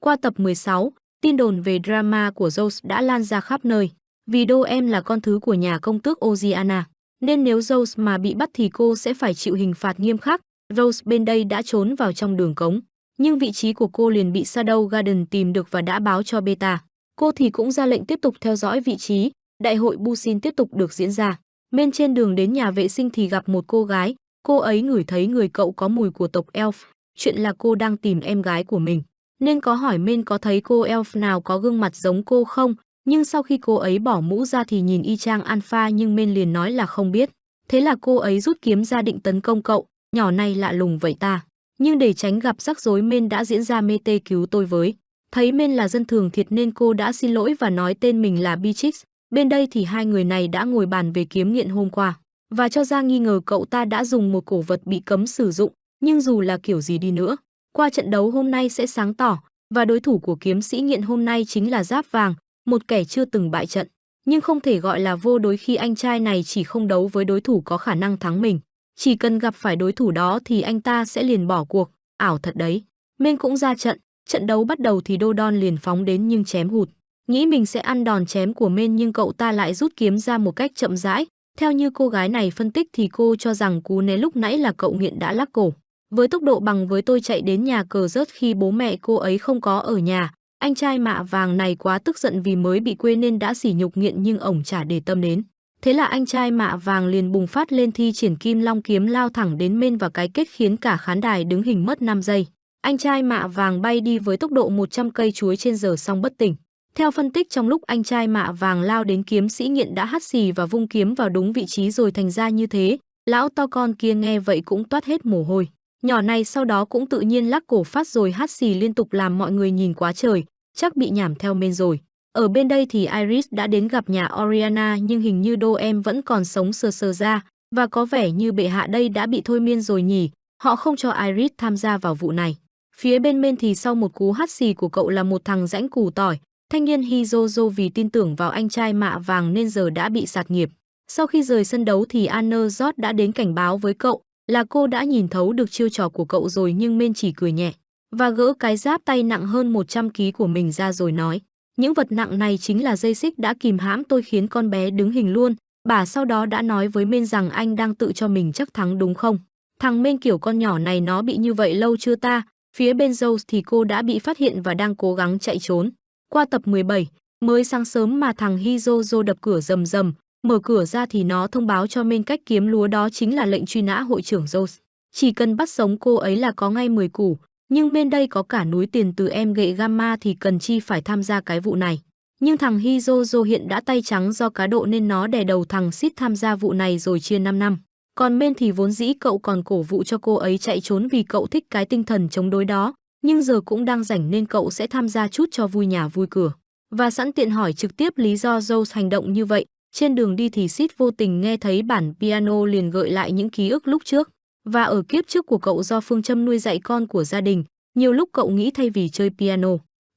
Qua tập 16, tin đồn về drama của Rose đã lan ra khắp nơi. Vì đô em là con thứ của nhà công tước Oziana, nên nếu Rose mà bị bắt thì cô sẽ phải chịu hình phạt nghiêm khắc. Rose bên đây đã trốn vào trong đường cống, nhưng vị trí của cô liền bị Shadow Garden tìm được và đã báo cho Beta. Cô thì cũng ra lệnh tiếp tục theo dõi vị trí, đại hội Busin tiếp tục được diễn ra. Bên trên đường đến nhà vệ sinh thì gặp một cô gái, cô ấy ngửi thấy người cậu có mùi của tộc Elf, chuyện là cô đang tìm em gái của mình. Nên có hỏi Men có thấy cô Elf nào có gương mặt giống cô không, nhưng sau khi cô ấy bỏ mũ ra thì nhìn y chang Alpha nhưng Men liền nói là không biết. Thế là cô ấy rút kiếm ra định tấn công cậu, nhỏ này lạ lùng vậy ta. Nhưng để tránh gặp rắc rối Men đã diễn ra mê tê cứu tôi với. Thấy Men là dân thường thiệt nên cô đã xin lỗi và nói tên mình là Beatrix. Bên đây thì hai người này đã ngồi bàn về kiếm nghiện hôm qua và cho ra nghi ngờ cậu ta đã dùng một cổ vật bị cấm sử dụng, nhưng dù là kiểu gì đi nữa, qua trận đấu hôm nay sẽ sáng tỏ và đối thủ của kiếm sĩ nghiện hôm nay chính là Giáp Vàng, một kẻ chưa từng bại trận, nhưng không thể gọi là vô đối khi anh trai này chỉ không đấu với đối thủ có khả năng thắng mình. Chỉ cần gặp phải đối thủ đó thì anh ta sẽ liền bỏ cuộc, ảo thật đấy. Men cũng ra trận, trận đấu bắt đầu thì Đô Đon liền phóng đến nhưng chém hụt. Nghĩ mình sẽ ăn đòn chém của Men nhưng cậu ta lại rút kiếm ra một cách chậm rãi. Theo như cô gái này phân tích thì cô cho rằng cú né lúc nãy là cậu nghiện đã lắc cổ. Với tốc độ bằng với tôi chạy đến nhà cờ rớt khi bố mẹ cô ấy không có ở nhà, anh trai mạ vàng này quá tức giận vì mới bị quê nên đã sỉ nhục nghiện nhưng ổng chả để tâm đến. Thế là anh trai mạ vàng liền bùng phát lên thi triển kim long kiếm lao thẳng đến mên và cái kết khiến cả khán đài đứng hình mất 5 giây. Anh trai mạ vàng bay đi với tốc độ 100 cây chuối trên giờ xong bất tỉnh. Theo phân tích trong lúc anh trai mạ vàng lao đến kiếm sĩ nghiện đã hắt xì và vung kiếm vào đúng vị trí rồi thành ra như thế, lão to con kia nghe vậy cũng toát hết mồ hôi. Nhỏ này sau đó cũng tự nhiên lắc cổ phát rồi hát xì liên tục làm mọi người nhìn quá trời, chắc bị nhảm theo men rồi. Ở bên đây thì Iris đã đến gặp nhà Oriana nhưng hình như đô em vẫn còn sống sờ sờ ra và có vẻ như bệ hạ đây đã bị thôi miên rồi nhỉ. Họ không cho Iris tham gia vào vụ này. Phía bên men thì sau một cú hát xì của cậu là một thằng rãnh củ tỏi, thanh niên Hizozo vì tin tưởng vào anh trai mạ vàng nên giờ đã bị sạt nghiệp. Sau khi rời sân đấu thì Anner Jot đã đến cảnh báo với cậu là cô đã nhìn thấu được chiêu trò của cậu rồi nhưng men chỉ cười nhẹ và gỡ cái giáp tay nặng hơn 100 kg của mình ra rồi nói những vật nặng này chính là dây xích đã kìm hãm tôi khiến con bé đứng hình luôn. Bà sau đó đã nói với Mên rằng anh đang tự cho mình chắc thắng đúng không? Thằng Mên kiểu con nhỏ này nó bị như vậy lâu chưa ta? Phía bên Rose thì cô đã bị phát hiện và đang cố gắng chạy trốn. Qua tập 17, mới sáng sớm mà thằng Hizozo đập cửa rầm rầm, mở cửa ra thì nó thông báo cho Minh cách kiếm lúa đó chính là lệnh truy nã hội trưởng Rose. Chỉ cần bắt sống cô ấy là có ngay 10 củ, nhưng bên đây có cả núi tiền từ em gậy gamma thì cần chi phải tham gia cái vụ này. Nhưng thằng Hizozo hiện đã tay trắng do cá độ nên nó đè đầu thằng Sid tham gia vụ này rồi chia 5 năm. Còn men thì vốn dĩ cậu còn cổ vụ cho cô ấy chạy trốn vì cậu thích cái tinh thần chống đối đó, nhưng giờ cũng đang rảnh nên cậu sẽ tham gia chút cho vui nhà vui cửa. Và sẵn tiện hỏi trực tiếp lý do Joe hành động như vậy, trên đường đi thì Sid vô tình nghe thấy bản piano liền gợi lại những ký ức lúc trước. Và ở kiếp trước của cậu do phương châm nuôi dạy con của gia đình, nhiều lúc cậu nghĩ thay vì chơi piano,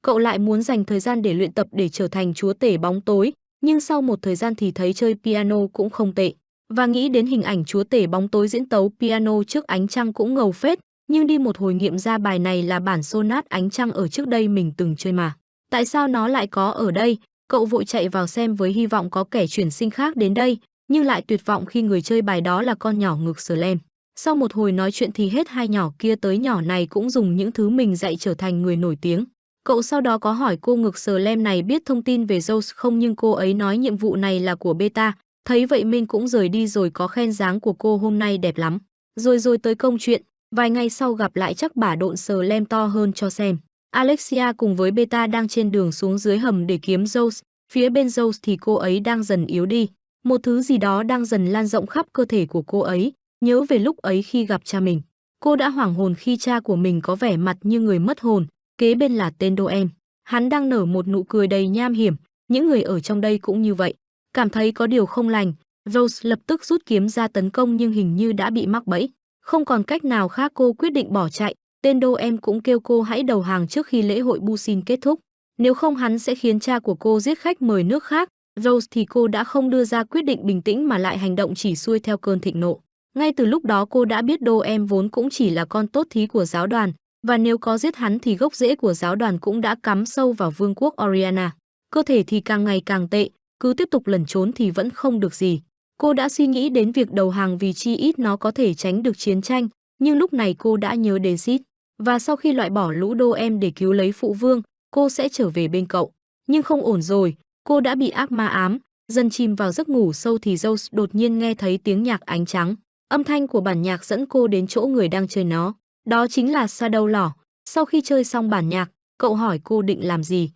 cậu lại muốn dành thời gian để luyện tập để trở thành chúa tể bóng tối, nhưng sau một thời gian thì thấy chơi piano cũng không tệ. Và nghĩ đến hình ảnh chúa tể bóng tối diễn tấu piano trước ánh trăng cũng ngầu phết, nhưng đi một hồi nghiệm ra bài này là bản sonat ánh trăng ở trước đây mình từng chơi mà. Tại sao nó lại có ở đây? Cậu vội chạy vào xem với hy vọng có kẻ chuyển sinh khác đến đây, nhưng lại tuyệt vọng khi người chơi bài đó là con nhỏ ngực lem. Sau một hồi nói chuyện thì hết hai nhỏ kia tới nhỏ này cũng dùng những thứ mình dạy trở thành người nổi tiếng. Cậu sau đó có hỏi cô ngực sờ lem này biết thông tin về Zeus không nhưng cô ấy nói nhiệm vụ này là của beta. Thấy vậy Minh cũng rời đi rồi có khen dáng của cô hôm nay đẹp lắm. Rồi rồi tới công chuyện, vài ngày sau gặp lại chắc bả độn sờ lem to hơn cho xem. Alexia cùng với beta đang trên đường xuống dưới hầm để kiếm Zeus. Phía bên Zeus thì cô ấy đang dần yếu đi. Một thứ gì đó đang dần lan rộng khắp cơ thể của cô ấy Nhớ về lúc ấy khi gặp cha mình, cô đã hoảng hồn khi cha của mình có vẻ mặt như người mất hồn, kế bên là tên đô em. Hắn đang nở một nụ cười đầy nham hiểm, những người ở trong đây cũng như vậy. Cảm thấy có điều không lành, Rose lập tức rút kiếm ra tấn công nhưng hình như đã bị mắc bẫy. Không còn cách nào khác cô quyết định bỏ chạy, tên đô em cũng kêu cô hãy đầu hàng trước khi lễ hội Busin kết thúc. Nếu không hắn sẽ khiến cha của cô giết khách mời nước khác. Rose thì cô đã không đưa ra quyết định bình tĩnh mà lại hành động chỉ xuôi theo cơn thịnh nộ. Ngay từ lúc đó cô đã biết đô em vốn cũng chỉ là con tốt thí của giáo đoàn, và nếu có giết hắn thì gốc rễ của giáo đoàn cũng đã cắm sâu vào vương quốc Oriana. Cơ thể thì càng ngày càng tệ, cứ tiếp tục lẩn trốn thì vẫn không được gì. Cô đã suy nghĩ đến việc đầu hàng vì chi ít nó có thể tránh được chiến tranh, nhưng lúc này cô đã nhớ đến Sid. Và sau khi loại bỏ lũ đô em để cứu lấy phụ vương, cô sẽ trở về bên cậu. Nhưng không ổn rồi, cô đã bị ác ma ám, dần chìm vào giấc ngủ sâu thì Zeus đột nhiên nghe thấy tiếng nhạc ánh trắng. Âm thanh của bản nhạc dẫn cô đến chỗ người đang chơi nó. Đó chính là Shadow Lỏ. Sau khi chơi xong bản nhạc, cậu hỏi cô định làm gì.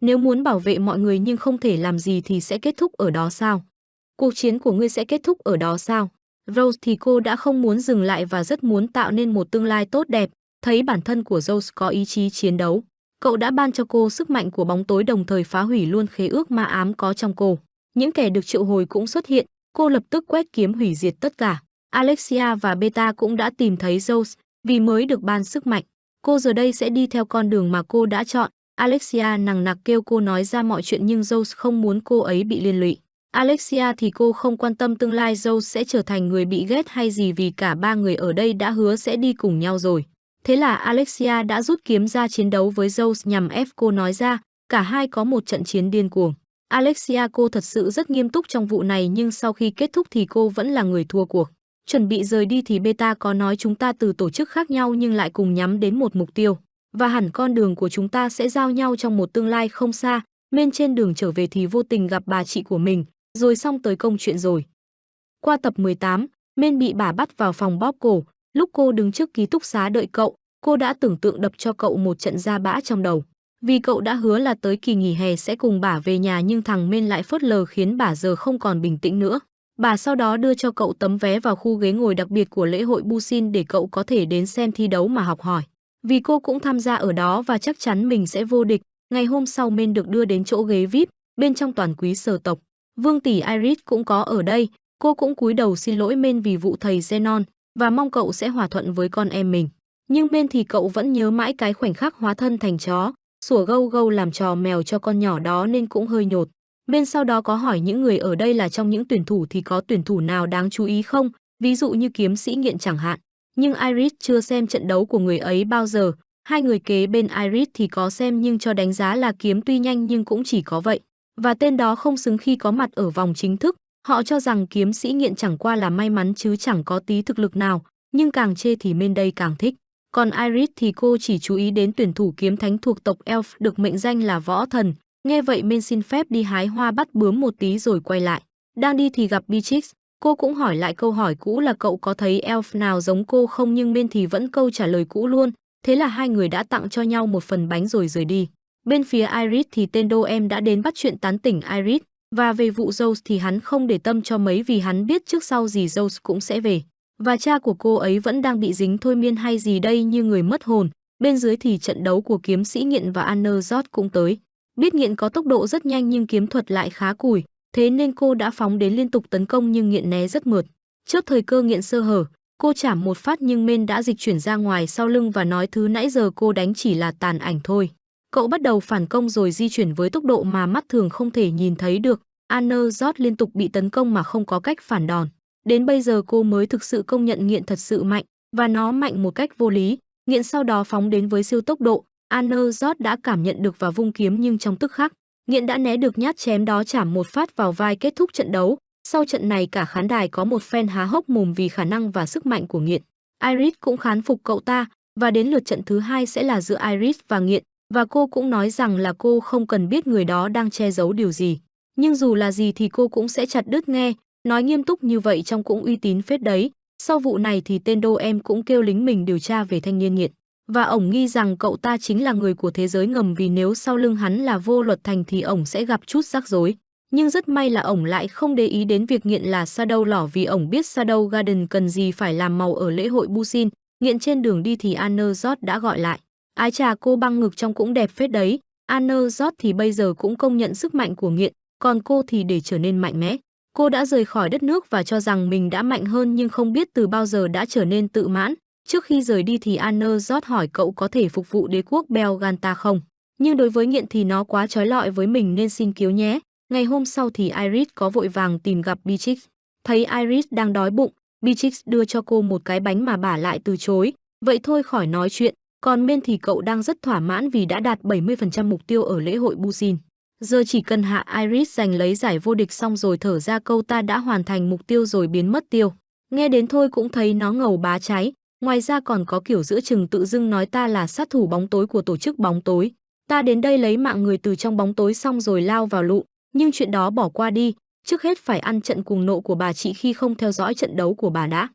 Nếu muốn bảo vệ mọi người nhưng không thể làm gì thì sẽ kết thúc ở đó sao? Cuộc chiến của ngươi sẽ kết thúc ở đó sao? Rose thì cô đã không muốn dừng lại và rất muốn tạo nên một tương lai tốt đẹp, thấy bản thân của Rose có ý chí chiến đấu. Cậu đã ban cho cô sức mạnh của bóng tối đồng thời phá hủy luôn khế ước ma ám có trong cô. Những kẻ được triệu hồi cũng xuất hiện, cô lập tức quét kiếm hủy diệt tất cả. Alexia và Beta cũng đã tìm thấy Zeus vì mới được ban sức mạnh. Cô giờ đây sẽ đi theo con đường mà cô đã chọn. Alexia nằng nặc kêu cô nói ra mọi chuyện nhưng Zeus không muốn cô ấy bị liên lụy. Alexia thì cô không quan tâm tương lai Zeus sẽ trở thành người bị ghét hay gì vì cả ba người ở đây đã hứa sẽ đi cùng nhau rồi. Thế là Alexia đã rút kiếm ra chiến đấu với Zeus nhằm ép cô nói ra, cả hai có một trận chiến điên cuồng. Alexia cô thật sự rất nghiêm túc trong vụ này nhưng sau khi kết thúc thì cô vẫn là người thua cuộc. Chuẩn bị rời đi thì Beta có nói chúng ta từ tổ chức khác nhau nhưng lại cùng nhắm đến một mục tiêu. Và hẳn con đường của chúng ta sẽ giao nhau trong một tương lai không xa. Men trên đường trở về thì vô tình gặp bà chị của mình, rồi xong tới công chuyện rồi. Qua tập 18, Men bị bà bắt vào phòng bóp cổ. Lúc cô đứng trước ký túc xá đợi cậu, cô đã tưởng tượng đập cho cậu một trận ra bã trong đầu. Vì cậu đã hứa là tới kỳ nghỉ hè sẽ cùng bà về nhà nhưng thằng Men lại phớt lờ khiến bà giờ không còn bình tĩnh nữa. Bà sau đó đưa cho cậu tấm vé vào khu ghế ngồi đặc biệt của lễ hội Busin để cậu có thể đến xem thi đấu mà học hỏi. Vì cô cũng tham gia ở đó và chắc chắn mình sẽ vô địch, ngày hôm sau Men được đưa đến chỗ ghế VIP, bên trong toàn quý sở tộc. Vương tỷ Iris cũng có ở đây, cô cũng cúi đầu xin lỗi Men vì vụ thầy Zenon và mong cậu sẽ hòa thuận với con em mình. Nhưng bên thì cậu vẫn nhớ mãi cái khoảnh khắc hóa thân thành chó, sủa gâu gâu làm trò mèo cho con nhỏ đó nên cũng hơi nhột. Bên sau đó có hỏi những người ở đây là trong những tuyển thủ thì có tuyển thủ nào đáng chú ý không, ví dụ như kiếm sĩ nghiện chẳng hạn. Nhưng Iris chưa xem trận đấu của người ấy bao giờ, hai người kế bên Iris thì có xem nhưng cho đánh giá là kiếm tuy nhanh nhưng cũng chỉ có vậy. Và tên đó không xứng khi có mặt ở vòng chính thức, họ cho rằng kiếm sĩ nghiện chẳng qua là may mắn chứ chẳng có tí thực lực nào, nhưng càng chê thì bên đây càng thích. Còn Iris thì cô chỉ chú ý đến tuyển thủ kiếm thánh thuộc tộc Elf được mệnh danh là võ thần, Nghe vậy men xin phép đi hái hoa bắt bướm một tí rồi quay lại. Đang đi thì gặp Beatrix, cô cũng hỏi lại câu hỏi cũ là cậu có thấy elf nào giống cô không nhưng bên thì vẫn câu trả lời cũ luôn. Thế là hai người đã tặng cho nhau một phần bánh rồi rời đi. Bên phía Iris thì tên đô em đã đến bắt chuyện tán tỉnh Iris, và về vụ Rose thì hắn không để tâm cho mấy vì hắn biết trước sau gì Rose cũng sẽ về. Và cha của cô ấy vẫn đang bị dính thôi miên hay gì đây như người mất hồn. Bên dưới thì trận đấu của kiếm sĩ nghiện và Anna cũng tới. Biết nghiện có tốc độ rất nhanh nhưng kiếm thuật lại khá cùi, thế nên cô đã phóng đến liên tục tấn công nhưng nghiện né rất mượt. Trước thời cơ nghiện sơ hở, cô chảm một phát nhưng men đã dịch chuyển ra ngoài sau lưng và nói thứ nãy giờ cô đánh chỉ là tàn ảnh thôi. Cậu bắt đầu phản công rồi di chuyển với tốc độ mà mắt thường không thể nhìn thấy được. Anna Jot liên tục bị tấn công mà không có cách phản đòn. Đến bây giờ cô mới thực sự công nhận nghiện thật sự mạnh, và nó mạnh một cách vô lý. Nghiện sau đó phóng đến với siêu tốc độ, Anerzot đã cảm nhận được và vung kiếm nhưng trong tức khắc, Nghiện đã né được nhát chém đó chạm một phát vào vai kết thúc trận đấu. Sau trận này cả khán đài có một fan há hốc mồm vì khả năng và sức mạnh của Nghiện. Iris cũng khán phục cậu ta và đến lượt trận thứ hai sẽ là giữa Iris và Nghiện và cô cũng nói rằng là cô không cần biết người đó đang che giấu điều gì. Nhưng dù là gì thì cô cũng sẽ chặt đứt nghe, nói nghiêm túc như vậy trong cũng uy tín phết đấy. Sau vụ này thì tên đô em cũng kêu lính mình điều tra về thanh niên nghiện và ổng nghi rằng cậu ta chính là người của thế giới ngầm vì nếu sau lưng hắn là vô luật thành thì ổng sẽ gặp chút rắc rối. Nhưng rất may là ổng lại không để ý đến việc nghiện là Shadow lỏ vì ổng biết Shadow Garden cần gì phải làm màu ở lễ hội Busin. Nghiện trên đường đi thì Anner Jot đã gọi lại. Ái trà cô băng ngực trong cũng đẹp phết đấy. Anna Jot thì bây giờ cũng công nhận sức mạnh của nghiện, còn cô thì để trở nên mạnh mẽ. Cô đã rời khỏi đất nước và cho rằng mình đã mạnh hơn nhưng không biết từ bao giờ đã trở nên tự mãn. Trước khi rời đi thì Anna rót hỏi cậu có thể phục vụ đế quốc Belganta không? Nhưng đối với nghiện thì nó quá trói lọi với mình nên xin cứu nhé. Ngày hôm sau thì Iris có vội vàng tìm gặp Beatrix. Thấy Iris đang đói bụng, Beatrix đưa cho cô một cái bánh mà bà lại từ chối. Vậy thôi khỏi nói chuyện, còn Men thì cậu đang rất thỏa mãn vì đã đạt 70% mục tiêu ở lễ hội Busin. Giờ chỉ cần hạ Iris giành lấy giải vô địch xong rồi thở ra câu ta đã hoàn thành mục tiêu rồi biến mất tiêu. Nghe đến thôi cũng thấy nó ngầu bá cháy, Ngoài ra còn có kiểu giữa chừng tự dưng nói ta là sát thủ bóng tối của tổ chức bóng tối. Ta đến đây lấy mạng người từ trong bóng tối xong rồi lao vào lụ, nhưng chuyện đó bỏ qua đi, trước hết phải ăn trận cùng nộ của bà chị khi không theo dõi trận đấu của bà đã.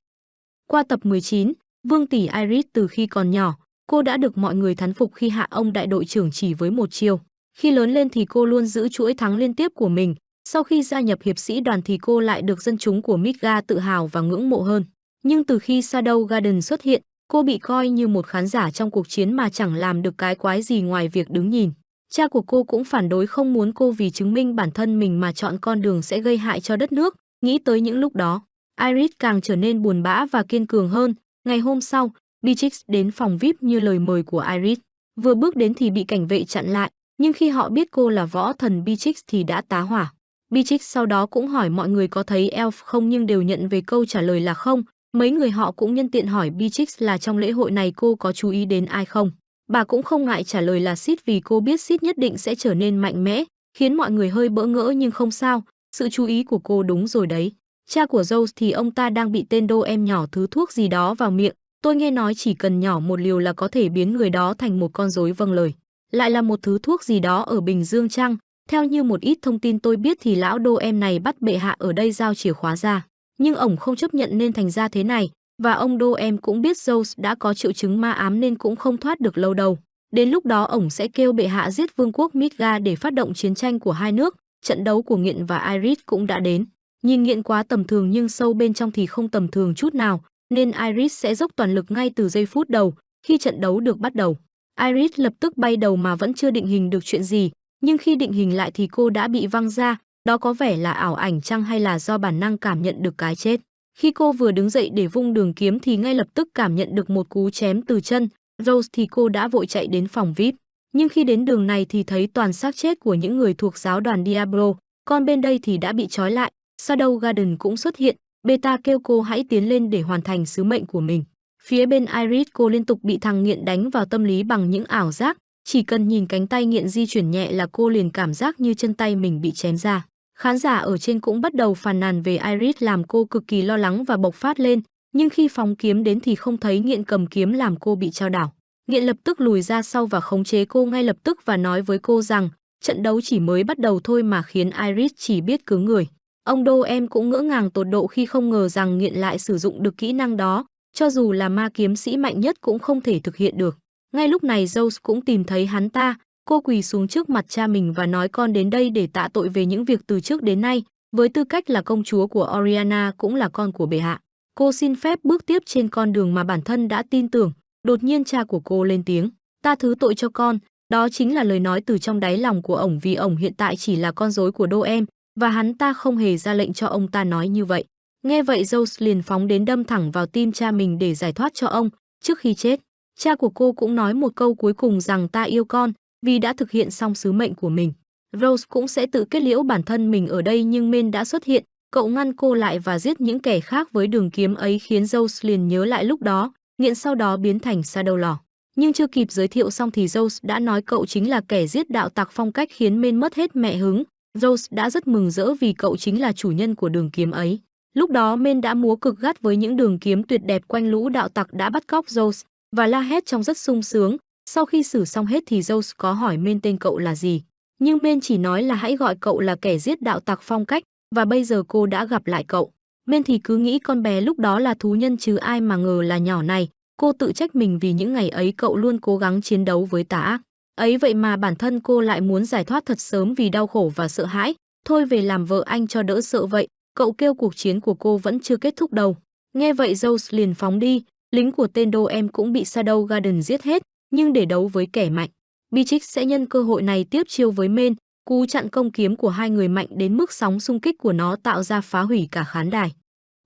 Qua tập 19, Vương tỷ Iris từ khi còn nhỏ, cô đã được mọi người thán phục khi hạ ông đại đội trưởng chỉ với một chiêu. Khi lớn lên thì cô luôn giữ chuỗi thắng liên tiếp của mình, sau khi gia nhập hiệp sĩ đoàn thì cô lại được dân chúng của Midgar tự hào và ngưỡng mộ hơn. Nhưng từ khi Shadow Garden xuất hiện, cô bị coi như một khán giả trong cuộc chiến mà chẳng làm được cái quái gì ngoài việc đứng nhìn. Cha của cô cũng phản đối không muốn cô vì chứng minh bản thân mình mà chọn con đường sẽ gây hại cho đất nước. Nghĩ tới những lúc đó, Iris càng trở nên buồn bã và kiên cường hơn. Ngày hôm sau, Beatrix đến phòng VIP như lời mời của Iris. Vừa bước đến thì bị cảnh vệ chặn lại, nhưng khi họ biết cô là võ thần Beatrix thì đã tá hỏa. Beatrix sau đó cũng hỏi mọi người có thấy Elf không nhưng đều nhận về câu trả lời là không, Mấy người họ cũng nhân tiện hỏi Beatrix là trong lễ hội này cô có chú ý đến ai không. Bà cũng không ngại trả lời là Sid vì cô biết Sid nhất định sẽ trở nên mạnh mẽ, khiến mọi người hơi bỡ ngỡ nhưng không sao, sự chú ý của cô đúng rồi đấy. Cha của Rose thì ông ta đang bị tên đô em nhỏ thứ thuốc gì đó vào miệng, tôi nghe nói chỉ cần nhỏ một liều là có thể biến người đó thành một con rối vâng lời. Lại là một thứ thuốc gì đó ở Bình Dương Trăng, theo như một ít thông tin tôi biết thì lão đô em này bắt bệ hạ ở đây giao chìa khóa ra nhưng ổng không chấp nhận nên thành ra thế này, và ông Đô em cũng biết Zeus đã có triệu chứng ma ám nên cũng không thoát được lâu đâu. Đến lúc đó ổng sẽ kêu bệ hạ giết vương quốc Midgar để phát động chiến tranh của hai nước, trận đấu của Nghiện và Iris cũng đã đến. Nhìn nghiện quá tầm thường nhưng sâu bên trong thì không tầm thường chút nào, nên Iris sẽ dốc toàn lực ngay từ giây phút đầu, khi trận đấu được bắt đầu. Iris lập tức bay đầu mà vẫn chưa định hình được chuyện gì, nhưng khi định hình lại thì cô đã bị văng ra, đó có vẻ là ảo ảnh chăng hay là do bản năng cảm nhận được cái chết. Khi cô vừa đứng dậy để vung đường kiếm thì ngay lập tức cảm nhận được một cú chém từ chân, Rose thì cô đã vội chạy đến phòng VIP. Nhưng khi đến đường này thì thấy toàn xác chết của những người thuộc giáo đoàn Diablo, còn bên đây thì đã bị trói lại. Shadow Garden cũng xuất hiện, Beta kêu cô hãy tiến lên để hoàn thành sứ mệnh của mình. Phía bên Iris cô liên tục bị thằng nghiện đánh vào tâm lý bằng những ảo giác, chỉ cần nhìn cánh tay nghiện di chuyển nhẹ là cô liền cảm giác như chân tay mình bị chém ra. Khán giả ở trên cũng bắt đầu phàn nàn về Iris làm cô cực kỳ lo lắng và bộc phát lên, nhưng khi phóng kiếm đến thì không thấy nghiện cầm kiếm làm cô bị trao đảo. Nghiện lập tức lùi ra sau và khống chế cô ngay lập tức và nói với cô rằng trận đấu chỉ mới bắt đầu thôi mà khiến Iris chỉ biết cứ người. Ông Đô em cũng ngỡ ngàng tột độ khi không ngờ rằng nghiện lại sử dụng được kỹ năng đó, cho dù là ma kiếm sĩ mạnh nhất cũng không thể thực hiện được. Ngay lúc này Zeus cũng tìm thấy hắn ta, cô quỳ xuống trước mặt cha mình và nói con đến đây để tạ tội về những việc từ trước đến nay, với tư cách là công chúa của Oriana cũng là con của bệ hạ. Cô xin phép bước tiếp trên con đường mà bản thân đã tin tưởng, đột nhiên cha của cô lên tiếng, ta thứ tội cho con, đó chính là lời nói từ trong đáy lòng của ổng vì ổng hiện tại chỉ là con rối của đô em, và hắn ta không hề ra lệnh cho ông ta nói như vậy. Nghe vậy Zeus liền phóng đến đâm thẳng vào tim cha mình để giải thoát cho ông, trước khi chết. Cha của cô cũng nói một câu cuối cùng rằng ta yêu con, vì đã thực hiện xong sứ mệnh của mình. Rose cũng sẽ tự kết liễu bản thân mình ở đây nhưng Men đã xuất hiện, cậu ngăn cô lại và giết những kẻ khác với đường kiếm ấy khiến Rose liền nhớ lại lúc đó, nghiện sau đó biến thành Shadow lò. Nhưng chưa kịp giới thiệu xong thì Rose đã nói cậu chính là kẻ giết đạo tặc phong cách khiến Men mất hết mẹ hứng. Rose đã rất mừng rỡ vì cậu chính là chủ nhân của đường kiếm ấy. Lúc đó Men đã múa cực gắt với những đường kiếm tuyệt đẹp quanh lũ đạo tặc đã bắt cóc Rose và la hét trong rất sung sướng. Sau khi xử xong hết thì Rose có hỏi Men tên cậu là gì, nhưng Men chỉ nói là hãy gọi cậu là kẻ giết đạo tặc phong cách và bây giờ cô đã gặp lại cậu. Men thì cứ nghĩ con bé lúc đó là thú nhân chứ ai mà ngờ là nhỏ này. Cô tự trách mình vì những ngày ấy cậu luôn cố gắng chiến đấu với tà ác. Ấy vậy mà bản thân cô lại muốn giải thoát thật sớm vì đau khổ và sợ hãi. Thôi về làm vợ anh cho đỡ sợ vậy. Cậu kêu cuộc chiến của cô vẫn chưa kết thúc đâu. Nghe vậy Zeus liền phóng đi. Lính của tên đô em cũng bị Shadow Garden giết hết. Nhưng để đấu với kẻ mạnh, Beatrix sẽ nhân cơ hội này tiếp chiêu với Men, cú chặn công kiếm của hai người mạnh đến mức sóng xung kích của nó tạo ra phá hủy cả khán đài.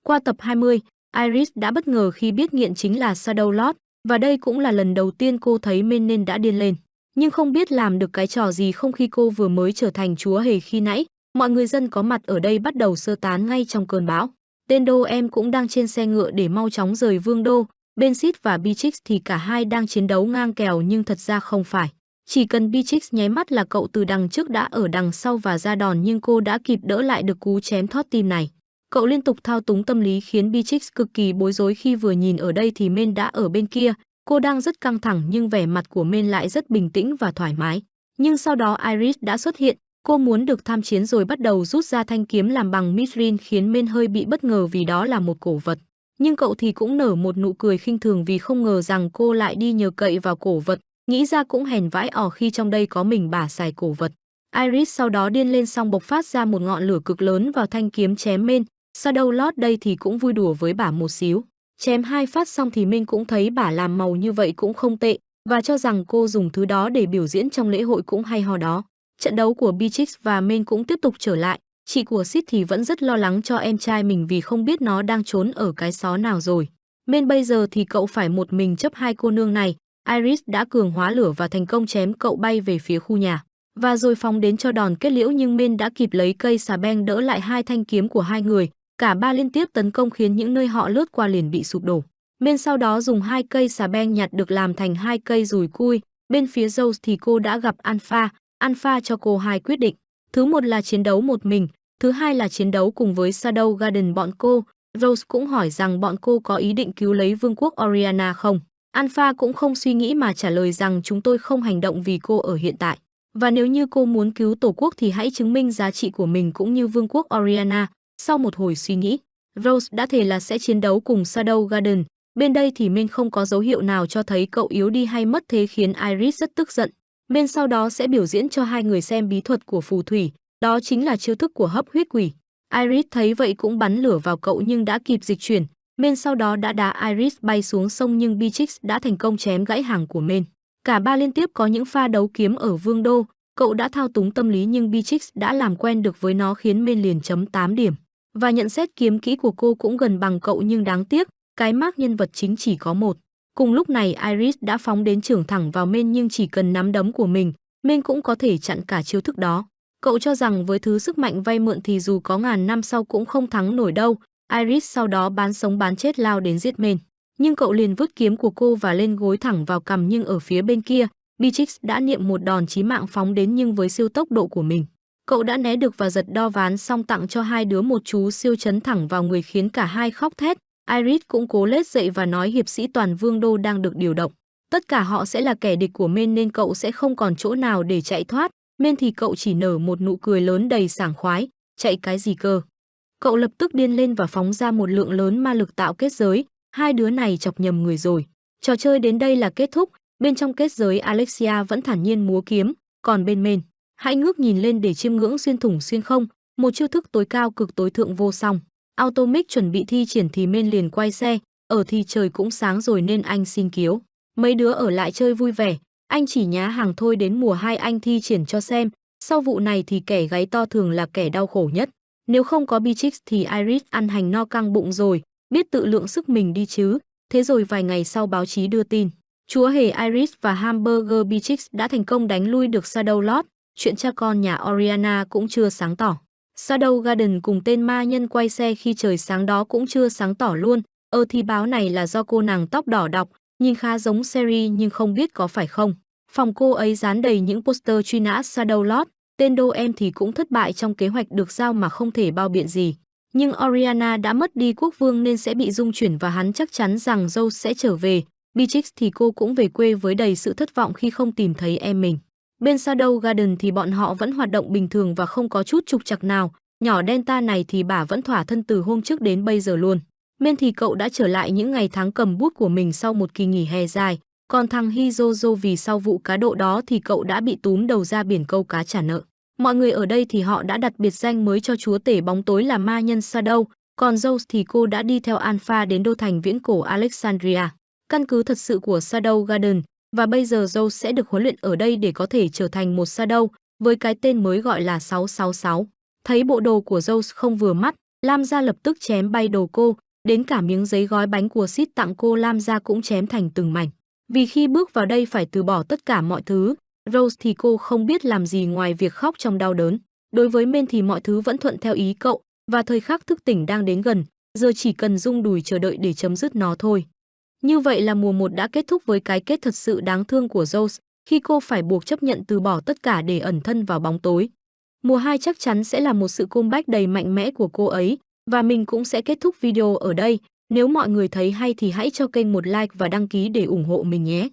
Qua tập 20, Iris đã bất ngờ khi biết nghiện chính là Shadow Lord, và đây cũng là lần đầu tiên cô thấy Men nên đã điên lên. Nhưng không biết làm được cái trò gì không khi cô vừa mới trở thành chúa hề khi nãy, mọi người dân có mặt ở đây bắt đầu sơ tán ngay trong cơn bão. Tên đô em cũng đang trên xe ngựa để mau chóng rời vương đô, bên Sid và Beatrix thì cả hai đang chiến đấu ngang kèo nhưng thật ra không phải. Chỉ cần Beatrix nháy mắt là cậu từ đằng trước đã ở đằng sau và ra đòn nhưng cô đã kịp đỡ lại được cú chém thoát tim này. Cậu liên tục thao túng tâm lý khiến Beatrix cực kỳ bối rối khi vừa nhìn ở đây thì Men đã ở bên kia. Cô đang rất căng thẳng nhưng vẻ mặt của Men lại rất bình tĩnh và thoải mái. Nhưng sau đó Iris đã xuất hiện, cô muốn được tham chiến rồi bắt đầu rút ra thanh kiếm làm bằng mithril khiến Men hơi bị bất ngờ vì đó là một cổ vật. Nhưng cậu thì cũng nở một nụ cười khinh thường vì không ngờ rằng cô lại đi nhờ cậy vào cổ vật, nghĩ ra cũng hèn vãi ỏ khi trong đây có mình bà xài cổ vật. Iris sau đó điên lên xong bộc phát ra một ngọn lửa cực lớn vào thanh kiếm chém Men, Shadow Lord đây thì cũng vui đùa với bà một xíu. Chém hai phát xong thì Minh cũng thấy bà làm màu như vậy cũng không tệ, và cho rằng cô dùng thứ đó để biểu diễn trong lễ hội cũng hay ho đó. Trận đấu của Beatrix và Minh cũng tiếp tục trở lại, chị của Sid thì vẫn rất lo lắng cho em trai mình vì không biết nó đang trốn ở cái xó nào rồi. minh bây giờ thì cậu phải một mình chấp hai cô nương này, Iris đã cường hóa lửa và thành công chém cậu bay về phía khu nhà. Và rồi phóng đến cho đòn kết liễu nhưng minh đã kịp lấy cây xà beng đỡ lại hai thanh kiếm của hai người, cả ba liên tiếp tấn công khiến những nơi họ lướt qua liền bị sụp đổ. Men sau đó dùng hai cây xà beng nhặt được làm thành hai cây rùi cui, bên phía Zeus thì cô đã gặp Alpha, Alpha cho cô hai quyết định. Thứ một là chiến đấu một mình, thứ hai là chiến đấu cùng với Shadow Garden bọn cô. Rose cũng hỏi rằng bọn cô có ý định cứu lấy vương quốc Oriana không. Alpha cũng không suy nghĩ mà trả lời rằng chúng tôi không hành động vì cô ở hiện tại. Và nếu như cô muốn cứu tổ quốc thì hãy chứng minh giá trị của mình cũng như vương quốc Oriana. Sau một hồi suy nghĩ, Rose đã thề là sẽ chiến đấu cùng Shadow Garden. Bên đây thì Minh không có dấu hiệu nào cho thấy cậu yếu đi hay mất thế khiến Iris rất tức giận. Bên sau đó sẽ biểu diễn cho hai người xem bí thuật của phù thủy, đó chính là chiêu thức của hấp huyết quỷ. Iris thấy vậy cũng bắn lửa vào cậu nhưng đã kịp dịch chuyển, Men sau đó đã đá Iris bay xuống sông nhưng Beatrix đã thành công chém gãy hàng của Men. Cả ba liên tiếp có những pha đấu kiếm ở Vương Đô, cậu đã thao túng tâm lý nhưng Beatrix đã làm quen được với nó khiến Men liền chấm 8 điểm. Và nhận xét kiếm kỹ của cô cũng gần bằng cậu nhưng đáng tiếc, cái mác nhân vật chính chỉ có một. Cùng lúc này Iris đã phóng đến trưởng thẳng vào Men nhưng chỉ cần nắm đấm của mình, Men cũng có thể chặn cả chiêu thức đó. Cậu cho rằng với thứ sức mạnh vay mượn thì dù có ngàn năm sau cũng không thắng nổi đâu. Iris sau đó bán sống bán chết lao đến giết Men. Nhưng cậu liền vứt kiếm của cô và lên gối thẳng vào cằm nhưng ở phía bên kia, Beatrix đã niệm một đòn chí mạng phóng đến nhưng với siêu tốc độ của mình. Cậu đã né được và giật đo ván xong tặng cho hai đứa một chú siêu chấn thẳng vào người khiến cả hai khóc thét. Iris cũng cố lết dậy và nói hiệp sĩ toàn vương đô đang được điều động. Tất cả họ sẽ là kẻ địch của Men nên cậu sẽ không còn chỗ nào để chạy thoát. Men thì cậu chỉ nở một nụ cười lớn đầy sảng khoái. Chạy cái gì cơ? Cậu lập tức điên lên và phóng ra một lượng lớn ma lực tạo kết giới. Hai đứa này chọc nhầm người rồi. Trò chơi đến đây là kết thúc. Bên trong kết giới Alexia vẫn thản nhiên múa kiếm. Còn bên Men, hãy ngước nhìn lên để chiêm ngưỡng xuyên thủng xuyên không. Một chiêu thức tối cao cực tối thượng vô song. Automic chuẩn bị thi triển thì Men liền quay xe. Ở thì trời cũng sáng rồi nên anh xin kiếu. Mấy đứa ở lại chơi vui vẻ, anh chỉ nhá hàng thôi đến mùa hai anh thi triển cho xem, sau vụ này thì kẻ gáy to thường là kẻ đau khổ nhất. Nếu không có Bichix thì Iris ăn hành no căng bụng rồi, biết tự lượng sức mình đi chứ. Thế rồi vài ngày sau báo chí đưa tin, chúa hề Iris và Hamburger Bichix đã thành công đánh lui được Shadow Lord, chuyện cha con nhà Oriana cũng chưa sáng tỏ. Shadow Garden cùng tên ma nhân quay xe khi trời sáng đó cũng chưa sáng tỏ luôn, ơ thì báo này là do cô nàng tóc đỏ đọc, nhìn khá giống series nhưng không biết có phải không. Phòng cô ấy dán đầy những poster truy nã Shadow Lord, tên đô em thì cũng thất bại trong kế hoạch được giao mà không thể bao biện gì. Nhưng Oriana đã mất đi quốc vương nên sẽ bị dung chuyển và hắn chắc chắn rằng dâu sẽ trở về. Beatrix thì cô cũng về quê với đầy sự thất vọng khi không tìm thấy em mình. Bên Shadow Garden thì bọn họ vẫn hoạt động bình thường và không có chút trục trặc nào. Nhỏ Delta này thì bà vẫn thỏa thân từ hôm trước đến bây giờ luôn. Men thì cậu đã trở lại những ngày tháng cầm bút của mình sau một kỳ nghỉ hè dài, còn thằng Hizozo vì sau vụ cá độ đó thì cậu đã bị túm đầu ra biển câu cá trả nợ. Mọi người ở đây thì họ đã đặt biệt danh mới cho chúa tể bóng tối là ma nhân Shadow, còn Zeus thì cô đã đi theo Alpha đến đô thành viễn cổ Alexandria, căn cứ thật sự của Shadow Garden, và bây giờ Rose sẽ được huấn luyện ở đây để có thể trở thành một Shadow, với cái tên mới gọi là 666. Thấy bộ đồ của Rose không vừa mắt, Lam gia lập tức chém bay đồ cô, Đến cả miếng giấy gói bánh của Sid tặng cô Lam gia cũng chém thành từng mảnh. Vì khi bước vào đây phải từ bỏ tất cả mọi thứ, Rose thì cô không biết làm gì ngoài việc khóc trong đau đớn. Đối với Men thì mọi thứ vẫn thuận theo ý cậu, và thời khắc thức tỉnh đang đến gần, giờ chỉ cần rung đùi chờ đợi để chấm dứt nó thôi. Như vậy là mùa 1 đã kết thúc với cái kết thật sự đáng thương của Rose, khi cô phải buộc chấp nhận từ bỏ tất cả để ẩn thân vào bóng tối. Mùa 2 chắc chắn sẽ là một sự comeback đầy mạnh mẽ của cô ấy, và mình cũng sẽ kết thúc video ở đây. Nếu mọi người thấy hay thì hãy cho kênh một like và đăng ký để ủng hộ mình nhé.